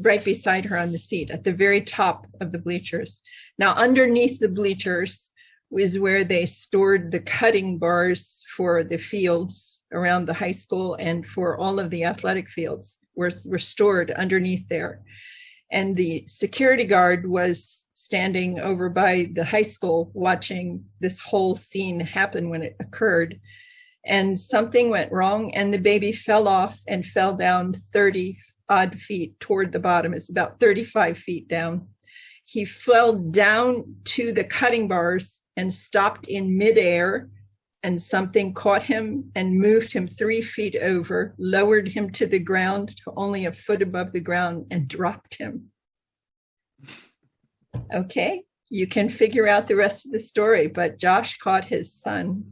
right beside her on the seat at the very top of the bleachers. Now, underneath the bleachers was where they stored the cutting bars for the fields around the high school and for all of the athletic fields were, were stored underneath there. And the security guard was standing over by the high school watching this whole scene happen when it occurred. And something went wrong and the baby fell off and fell down 30 odd feet toward the bottom. It's about 35 feet down. He fell down to the cutting bars and stopped in midair and something caught him and moved him three feet over, lowered him to the ground to only a foot above the ground and dropped him. Okay, you can figure out the rest of the story, but Josh caught his son.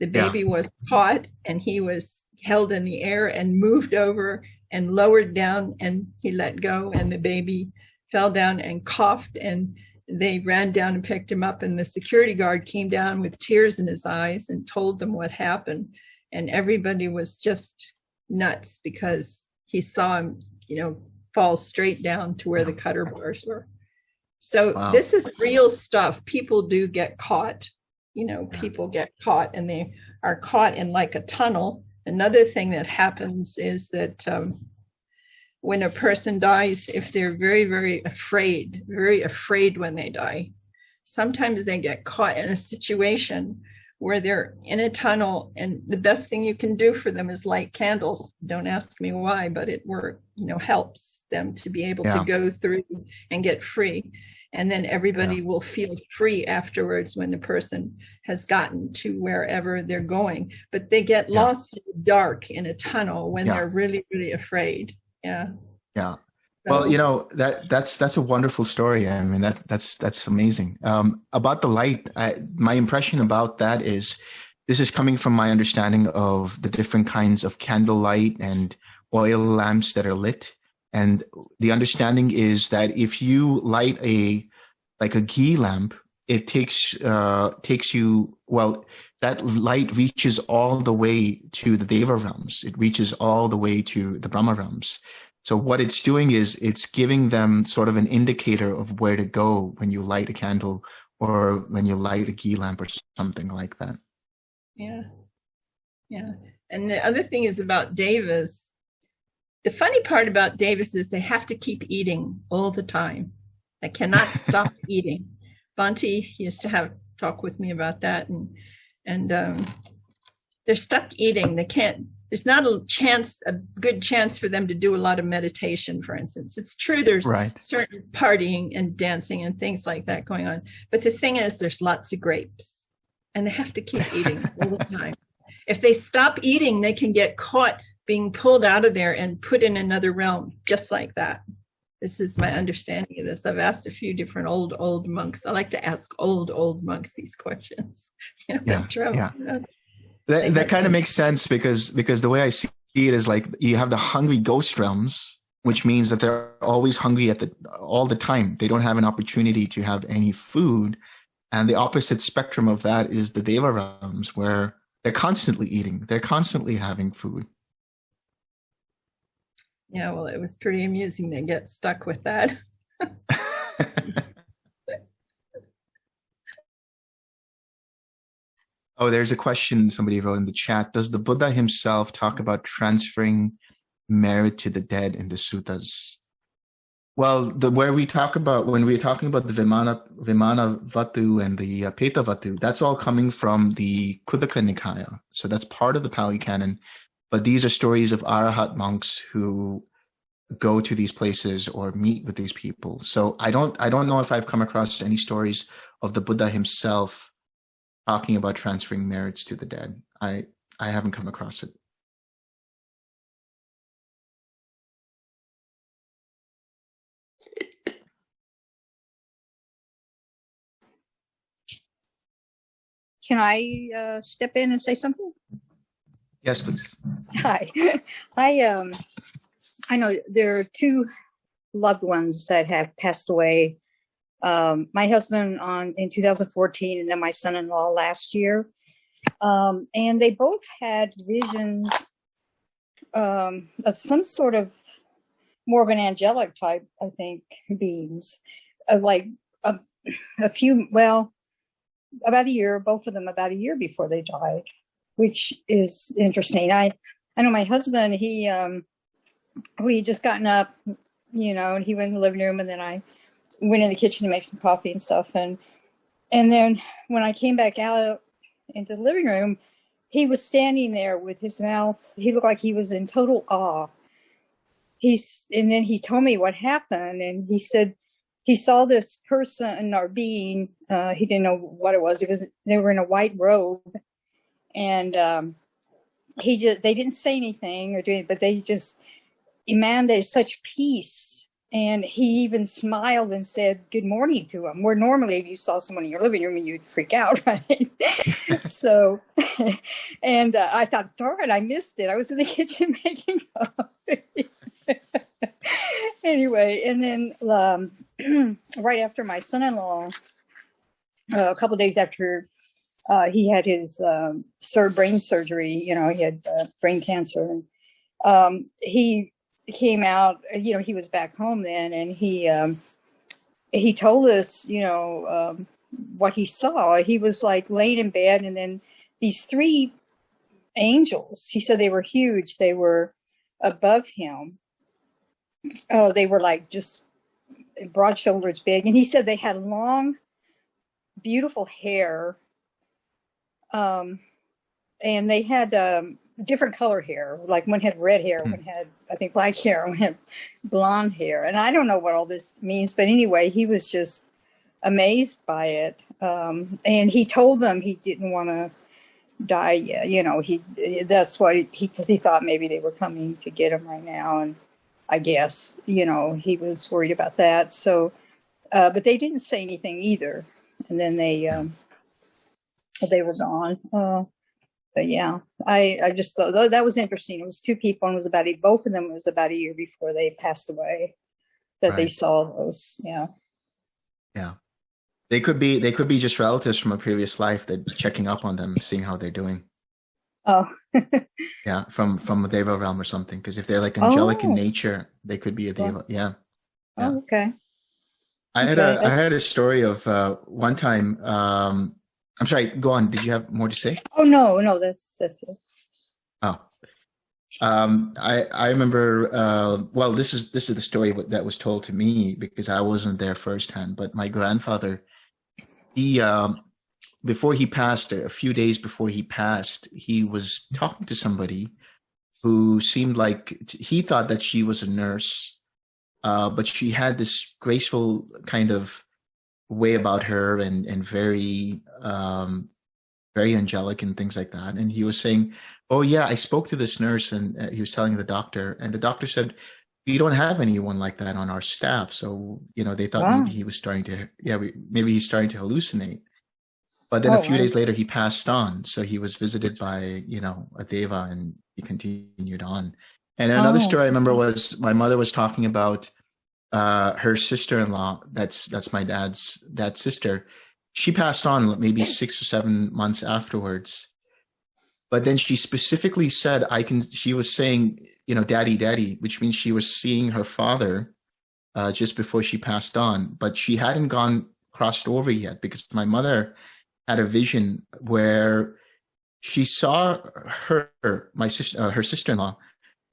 The Yeah. baby was caught and he was held in the air and moved over and lowered down and he let go and the baby fell down and coughed and they ran down and picked him up and the security guard came down with tears in his eyes and told them what happened and everybody was just nuts because he saw him you know fall straight down to where the cutter bars were so Wow. this is real stuff people do get caught you know Yeah. people get caught and they are caught in like a tunnel another thing that happens is that um, when a person dies, if they're very, very afraid, very afraid when they die, sometimes they get caught in a situation where they're in a tunnel and the best thing you can do for them is light candles. Don't ask me why, but it work, you know, helps them to be able Yeah. to go through and get free. And then everybody will feel free afterwards when the person has gotten to wherever they're going. But they get Yeah. lost in the dark in a tunnel when Yeah. they're really, really afraid. Yeah. Yeah. Well, you know that that's that's a wonderful story. I mean that that's that's amazing. Um, about the light, I, my impression about that is this is coming from my understanding of the different kinds of candlelight and oil lamps that are lit, and the understanding is that if you light a like a ghee lamp, it takes uh, takes you well. That light reaches all the way to the Deva realms. It reaches all the way to the Brahma realms. So what it's doing is it's giving them sort of an indicator of where to go when you light a candle or when you light a ghee lamp or something like that. Yeah. Yeah. And the other thing is about devas. The funny part about devas is they have to keep eating all the time. They cannot stop eating. Bhante used to have talk with me about that and and um they're stuck eating. They can't there's not a chance a good chance for them to do a lot of meditation, for instance. It's true there's Right. certain partying and dancing and things like that going on. But the thing is, there's lots of grapes and they have to keep eating all the time. If they stop eating, they can get caught being pulled out of there and put in another realm, just like that. This is my understanding of this. I've asked a few different old, old monks. I like to ask old, old monks these questions. You know, Yeah, yeah. you know, That, that that kind of makes sense because because the way I see it is like you have the hungry ghost realms, which means that they're always hungry at the all the time. They don't have an opportunity to have any food. And the opposite spectrum of that is the Deva realms, where they're constantly eating, they're constantly having food. Yeah, well, it was pretty amusing to get stuck with that. Oh, there's a question somebody wrote in the chat. Does the Buddha himself talk about transferring merit to the dead in the suttas? Well, the where we talk about when we're talking about the Vimana Vimanavatthu and the uh, Petavatthu, that's all coming from the Khuddaka Nikaya. So that's part of the Pali Canon. But these are stories of Arahat monks who go to these places or meet with these people. So I don't I don't know if I've come across any stories of the Buddha himself talking about transferring merits to the dead. I I haven't come across it. Can I uh, step in and say something? Yes, please. Hi. I um I know there are two loved ones that have passed away. Um, my husband on in 2014 and then my son-in-law last year. Um, and they both had visions um, of some sort of more of an angelic type, I think, beings. Uh, like a, a few, well, about a year, both of them about a year before they died, which is interesting. I, I know my husband, he, um, we just gotten up, you know, and he went in the living room and then I went in the kitchen to make some coffee and stuff. And, and then when I came back out into the living room, he was standing there with his mouth, he looked like he was in total awe. He's, and then he told me what happened and he said, he saw this person or being, uh, he didn't know what it was. It was, they were in a white robe and, um, he just, they didn't say anything or do anything, but they just emanated such peace. And he even smiled and said good morning to him. Where normally if you saw someone in your living room, you'd freak out, right? so, and uh, I thought, darn, I missed it. I was in the kitchen making coffee. anyway, and then um, right after my son-in-law, uh, a couple days after uh, he had his um, brain surgery, you know, he had uh, brain cancer. And, um, he came out, you know, he was back home then, and he um, he told us, you know, um, what he saw. He was like laying in bed, and then these three angels. He said they were huge. They were above him. Oh, they were like just broad shoulders, big, and he said they had long, beautiful hair. Um, and they had um, different color hair. Like one had red hair, one had I think black hair, one had blonde hair. And I don't know what all this means, but anyway, he was just amazed by it. Um, and he told them he didn't want to die yet. You know, he that's why he because he thought maybe they were coming to get him right now. And I guess you know he was worried about that. So, uh, but they didn't say anything either. And then they um, they were gone. Uh, but yeah, I, I just thought that was interesting. It was two people and it was about, a, both of them was about a year before they passed away that they saw those. Yeah. Yeah. They could be they could be just relatives from a previous life that checking up on them, seeing how they're doing. Oh, Yeah, from from a Deva realm or something. Because if they're like angelic in Oh. nature, they could be a. Deva. Yeah. Yeah. oh, okay. I had Okay, a I had a story of uh one time um I'm sorry, go on. Did you have more to say? Oh, no, no, that's, that's it. Oh. Um, I I remember. Uh, well, this is this is the story that was told to me because I wasn't there firsthand. But my grandfather, he um, before he passed, a few days before he passed, he was talking to somebody who seemed like he thought that she was a nurse, uh, but she had this graceful kind of way about her and and very um, very angelic and things like that. And he was saying, "Oh yeah, I spoke to this nurse, and uh, he was telling the doctor, and the doctor said." We don't have anyone like that on our staff, so you know they thought Wow. maybe he was starting to, yeah, we, maybe he's starting to hallucinate. But then Oh, a few wow. days later, he passed on. So he was visited by, you know, a deva and he continued on. And another Oh, story I remember was my mother was talking about uh, her sister-in-law. That's that's my dad's dad's sister. She passed on maybe six or seven months afterwards. But then she specifically said, I can, she was saying, you know, daddy, daddy, which means she was seeing her father uh, just before she passed on, but she hadn't gone crossed over yet because my mother had a vision where she saw her, my sister, uh, her sister-in-law,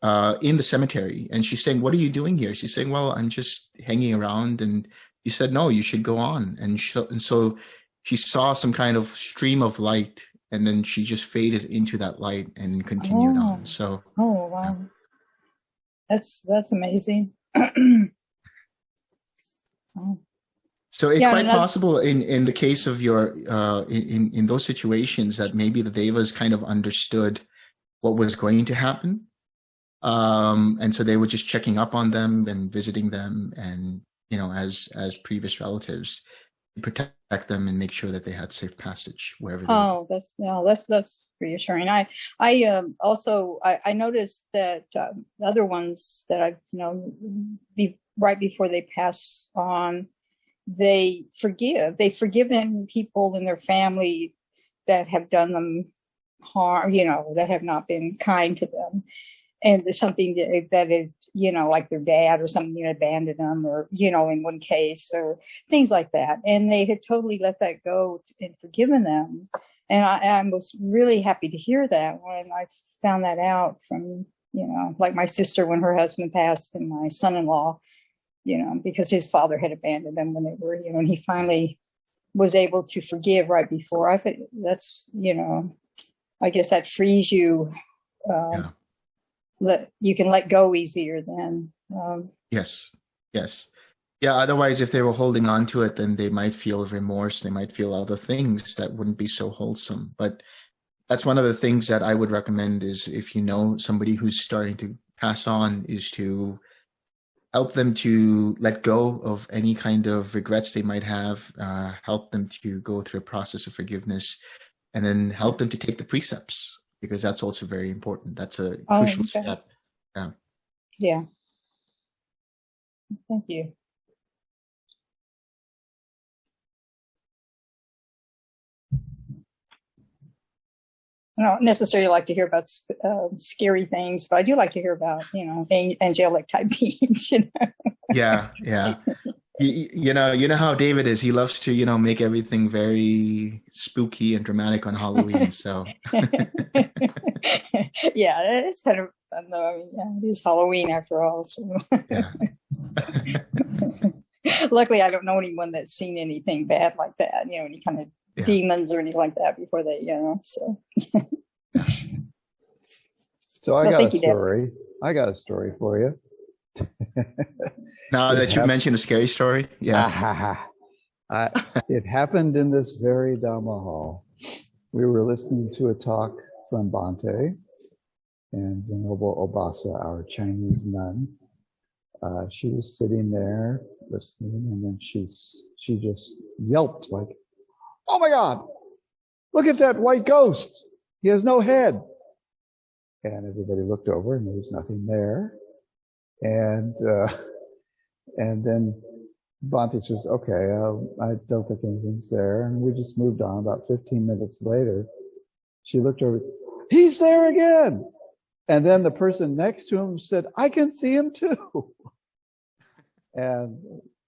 uh, in the cemetery, and she's saying, "What are you doing here?" She's saying, "Well, I'm just hanging around." And he said, "No, you should go on." And, sh- and so she saw some kind of stream of light, and then she just faded into that light and continued Oh. on. So Oh, wow. That's, that's amazing. Oh, So it's Yeah, quite possible in, in the case of your uh, in, in in those situations that maybe the devas kind of understood what was going to happen, um, and so they were just checking up on them and visiting them, and you know, as as previous relatives, protect them and make sure that they had safe passage wherever. Oh, that's no, that's that's reassuring. I I um also I, I noticed that um, other ones that I've you know be, right before they pass on, they forgive. They've forgiven people in their family that have done them harm. You know that have not been kind to them, and something that, is, you know, like their dad or something you know, abandoned them or, you know, in one case or things like that. And they had totally let that go and forgiven them. And I, I was really happy to hear that when I found that out from, you know, like my sister when her husband passed and my son-in-law, you know, because his father had abandoned them when they were, you know, and he finally was able to forgive right before. I that's, you know, I guess that frees you. Um, Yeah. Let you can let go easier then. Um, Yes, yes. Yeah, otherwise, if they were holding on to it, then they might feel remorse. They might feel other things that wouldn't be so wholesome. But that's one of the things that I would recommend is if you know somebody who's starting to pass on, is to help them to let go of any kind of regrets they might have, uh, help them to go through a process of forgiveness, and then help them to take the precepts because that's also very important. That's a Oh, crucial okay. step. yeah. yeah. Thank you. I don't necessarily like to hear about uh, scary things, but I do like to hear about, you know, angelic type beings, you know. yeah yeah you, you know you know how david is he loves to you know make everything very spooky and dramatic on halloween so yeah, it's kind of fun though. I mean, yeah, it is Halloween after all. So yeah luckily, I don't know anyone that's seen anything bad like that. You know, any kind of Yeah. demons or anything like that before they, you know. So So I Well, got a thank you, story. I got a story for you. now that you mentioned a scary story yeah I, it happened in this very Dhamma hall. We were listening to a talk from Bhante and Venerable Obasa, our Chinese nun. Uh, she was sitting there listening, and then she's she just yelped like, "Oh my God! Look at that white ghost! He has no head!" And everybody looked over, and there was nothing there. And uh, and then Bhante says, okay, uh, I don't think anything's there. And we just moved on. About 15 minutes later, she looked over, he's there again. And then the person next to him said, I can see him too. And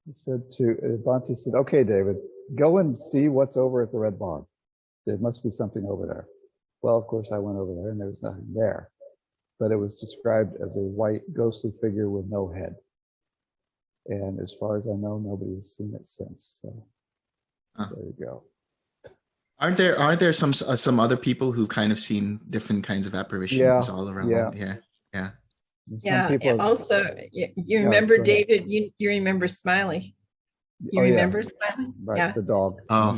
he said to, uh, Bhante said, okay, David, go and see what's over at the Red Barn. There must be something over there. Well, of course, I went over there and there was nothing there. But it was described as a white ghostly figure with no head. And as far as I know, nobody has seen it since. So Huh. there you go. aren't there aren't there some uh, some other people who kind of seen different kinds of apparitions Yeah, all around yeah. yeah yeah Yeah. people and also, you, you Yeah, remember. David? You you remember Smiley? You Oh, yeah. remember Smiley? Right, Yeah. the dog. Oh.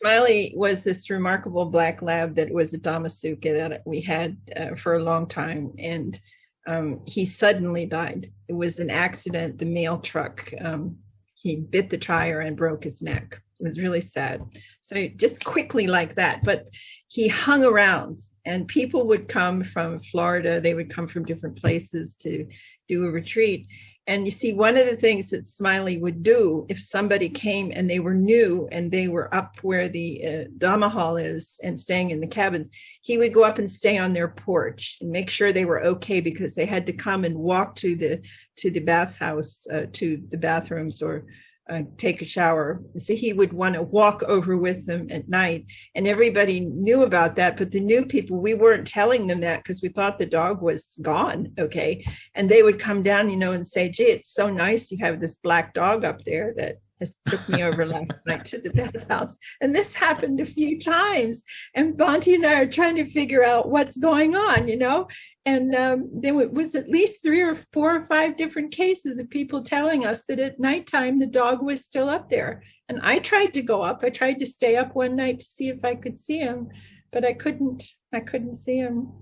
Smiley was this remarkable black lab that was a Dhamma Sukha that we had uh, for a long time, and um, he suddenly died. It was an accident. The mail truck um, he bit the tire and broke his neck. It was really sad. So just quickly like that, but he hung around, and people would come from Florida. They would come from different places to do a retreat. And you see, one of the things that Smiley would do if somebody came and they were new and they were up where the uh, hall is and staying in the cabins, he would go up and stay on their porch and make sure they were okay because they had to come and walk to the to the bathhouse, uh, to the bathrooms or uh, take a shower. So he would want to walk over with them at night, and everybody knew about that. But the new people, we weren't telling them that because we thought the dog was gone. Okay, and they would come down, you know, and say, "Gee, it's so nice you have this black dog up there that has took me over last night to the bathhouse." And this happened a few times, and Bhante and I are trying to figure out what's going on, you know. And um, there was at least three or four or five different cases of people telling us that at nighttime the dog was still up there. And I tried to go up. I tried to stay up one night to see if I could see him, but I couldn't. I couldn't see him.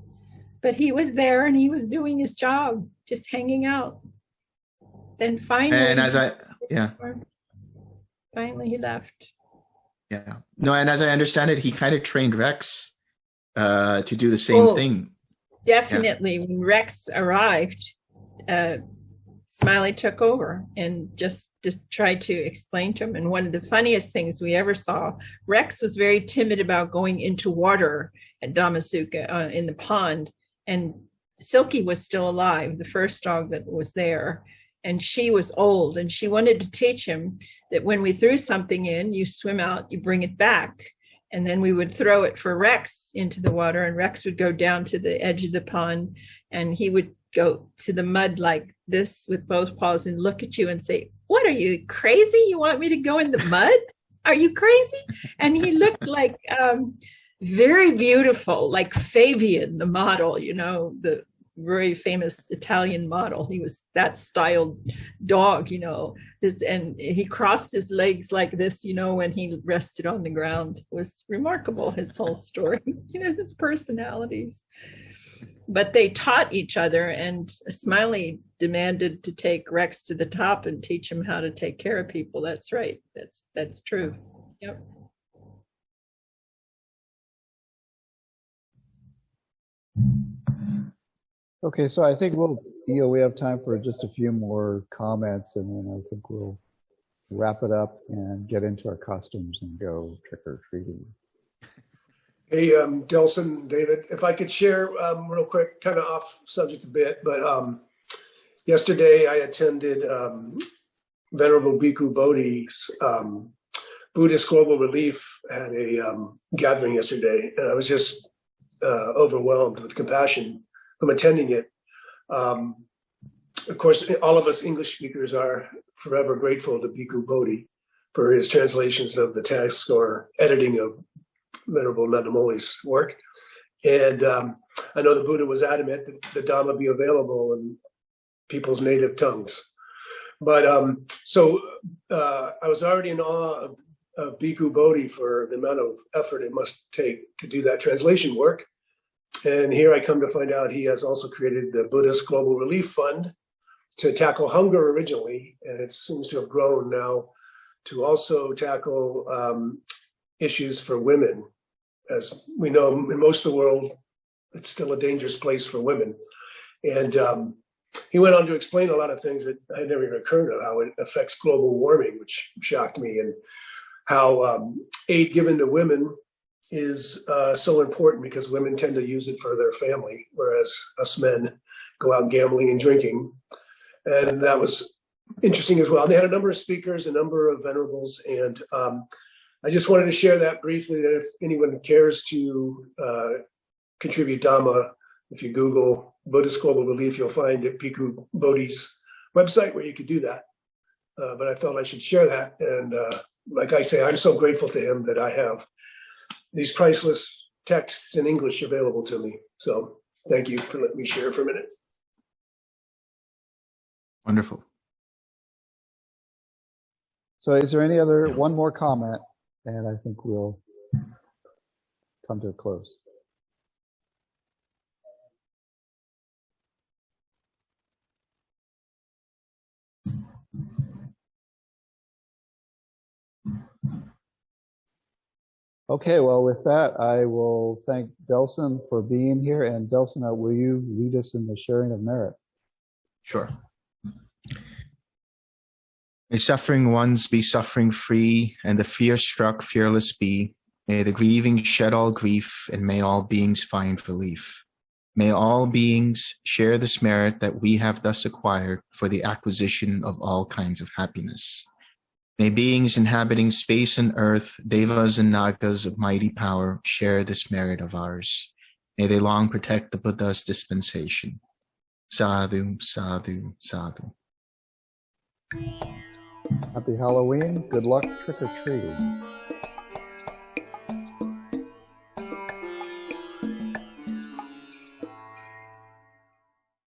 But he was there and he was doing his job, just hanging out. Then finally, and as i yeah finally he left. yeah. No and as i understand it he kind of trained rex uh to do the same Oh. thing. definitely. When rex arrived uh smiley took over and just just tried to explain to him. And one of the funniest things we ever saw rex was very timid about going into water at Dhamma Sukha uh, in the pond. And Silky was still alive, the first dog that was there, and she was old, and she wanted to teach him that when we threw something in, you swim out, you bring it back. And then we would throw it for Rex into the water, and Rex would go down to the edge of the pond, and he would go to the mud like this with both paws and look at you and say, What are you crazy? You want me to go in the mud? Are you crazy? And he looked like um, very beautiful, like Fabian, the model, you know, the very famous Italian model. He was that styled dog, you know, this, and he crossed his legs like this, you know, when he rested on the ground. It was remarkable, his whole story, you know, his personalities. But they taught each other, and Smiley demanded to take Rex to the top and teach him how to take care of people. That's right. That's that's true. Yep. Okay, so I think we'll, you know, we have time for just a few more comments and then I think we'll wrap it up and get into our costumes and go trick or treating. Hey, um, Delson, David, if I could share um, real quick, kind of off subject a bit, but um, yesterday I attended um, Venerable Bhikkhu Bodhi's um, Buddhist Global Relief had a um, gathering yesterday, and I was just uh, overwhelmed with compassion from attending it. Um, of course, all of us English speakers are forever grateful to Bhikkhu Bodhi for his translations of the text or editing of Venerable Nanamoli's work. And um, I know the Buddha was adamant that the Dhamma be available in people's native tongues. But um, so uh, I was already in awe of, of Bhikkhu Bodhi for the amount of effort it must take to do that translation work. And here I come to find out he has also created the Buddhist Global Relief Fund to tackle hunger originally, and it seems to have grown now to also tackle um, issues for women. As we know, in most of the world, it's still a dangerous place for women. And um, he went on to explain a lot of things that I had never even occurred of how it affects global warming, which shocked me, and how um, aid given to women is uh, so important because women tend to use it for their family, whereas us men go out gambling and drinking. And that was interesting as well. They had a number of speakers, a number of venerables, and um, I just wanted to share that briefly that if anyone cares to uh, contribute Dhamma, if you Google Buddhist Global Relief, you'll find at Bhikkhu Bodhi's website where you could do that. Uh, but I felt I should share that. And uh, like I say, I'm so grateful to him that I have these priceless texts in English available to me. So thank you for letting me share for a minute. Wonderful. So is there any other, one more comment? And I think we'll come to a close. Okay, well, with that, I will thank Delson for being here. And Delson, uh, will you lead us in the sharing of merit? Sure. May suffering ones be suffering free, and the fear struck fearless be. May the grieving shed all grief, and may all beings find relief. May all beings share this merit that we have thus acquired for the acquisition of all kinds of happiness. May beings inhabiting space and earth, devas and nagas of mighty power, share this merit of ours. May they long protect the Buddha's dispensation. Sadhu, sadhu, sadhu. Happy Halloween. Good luck trick or treating.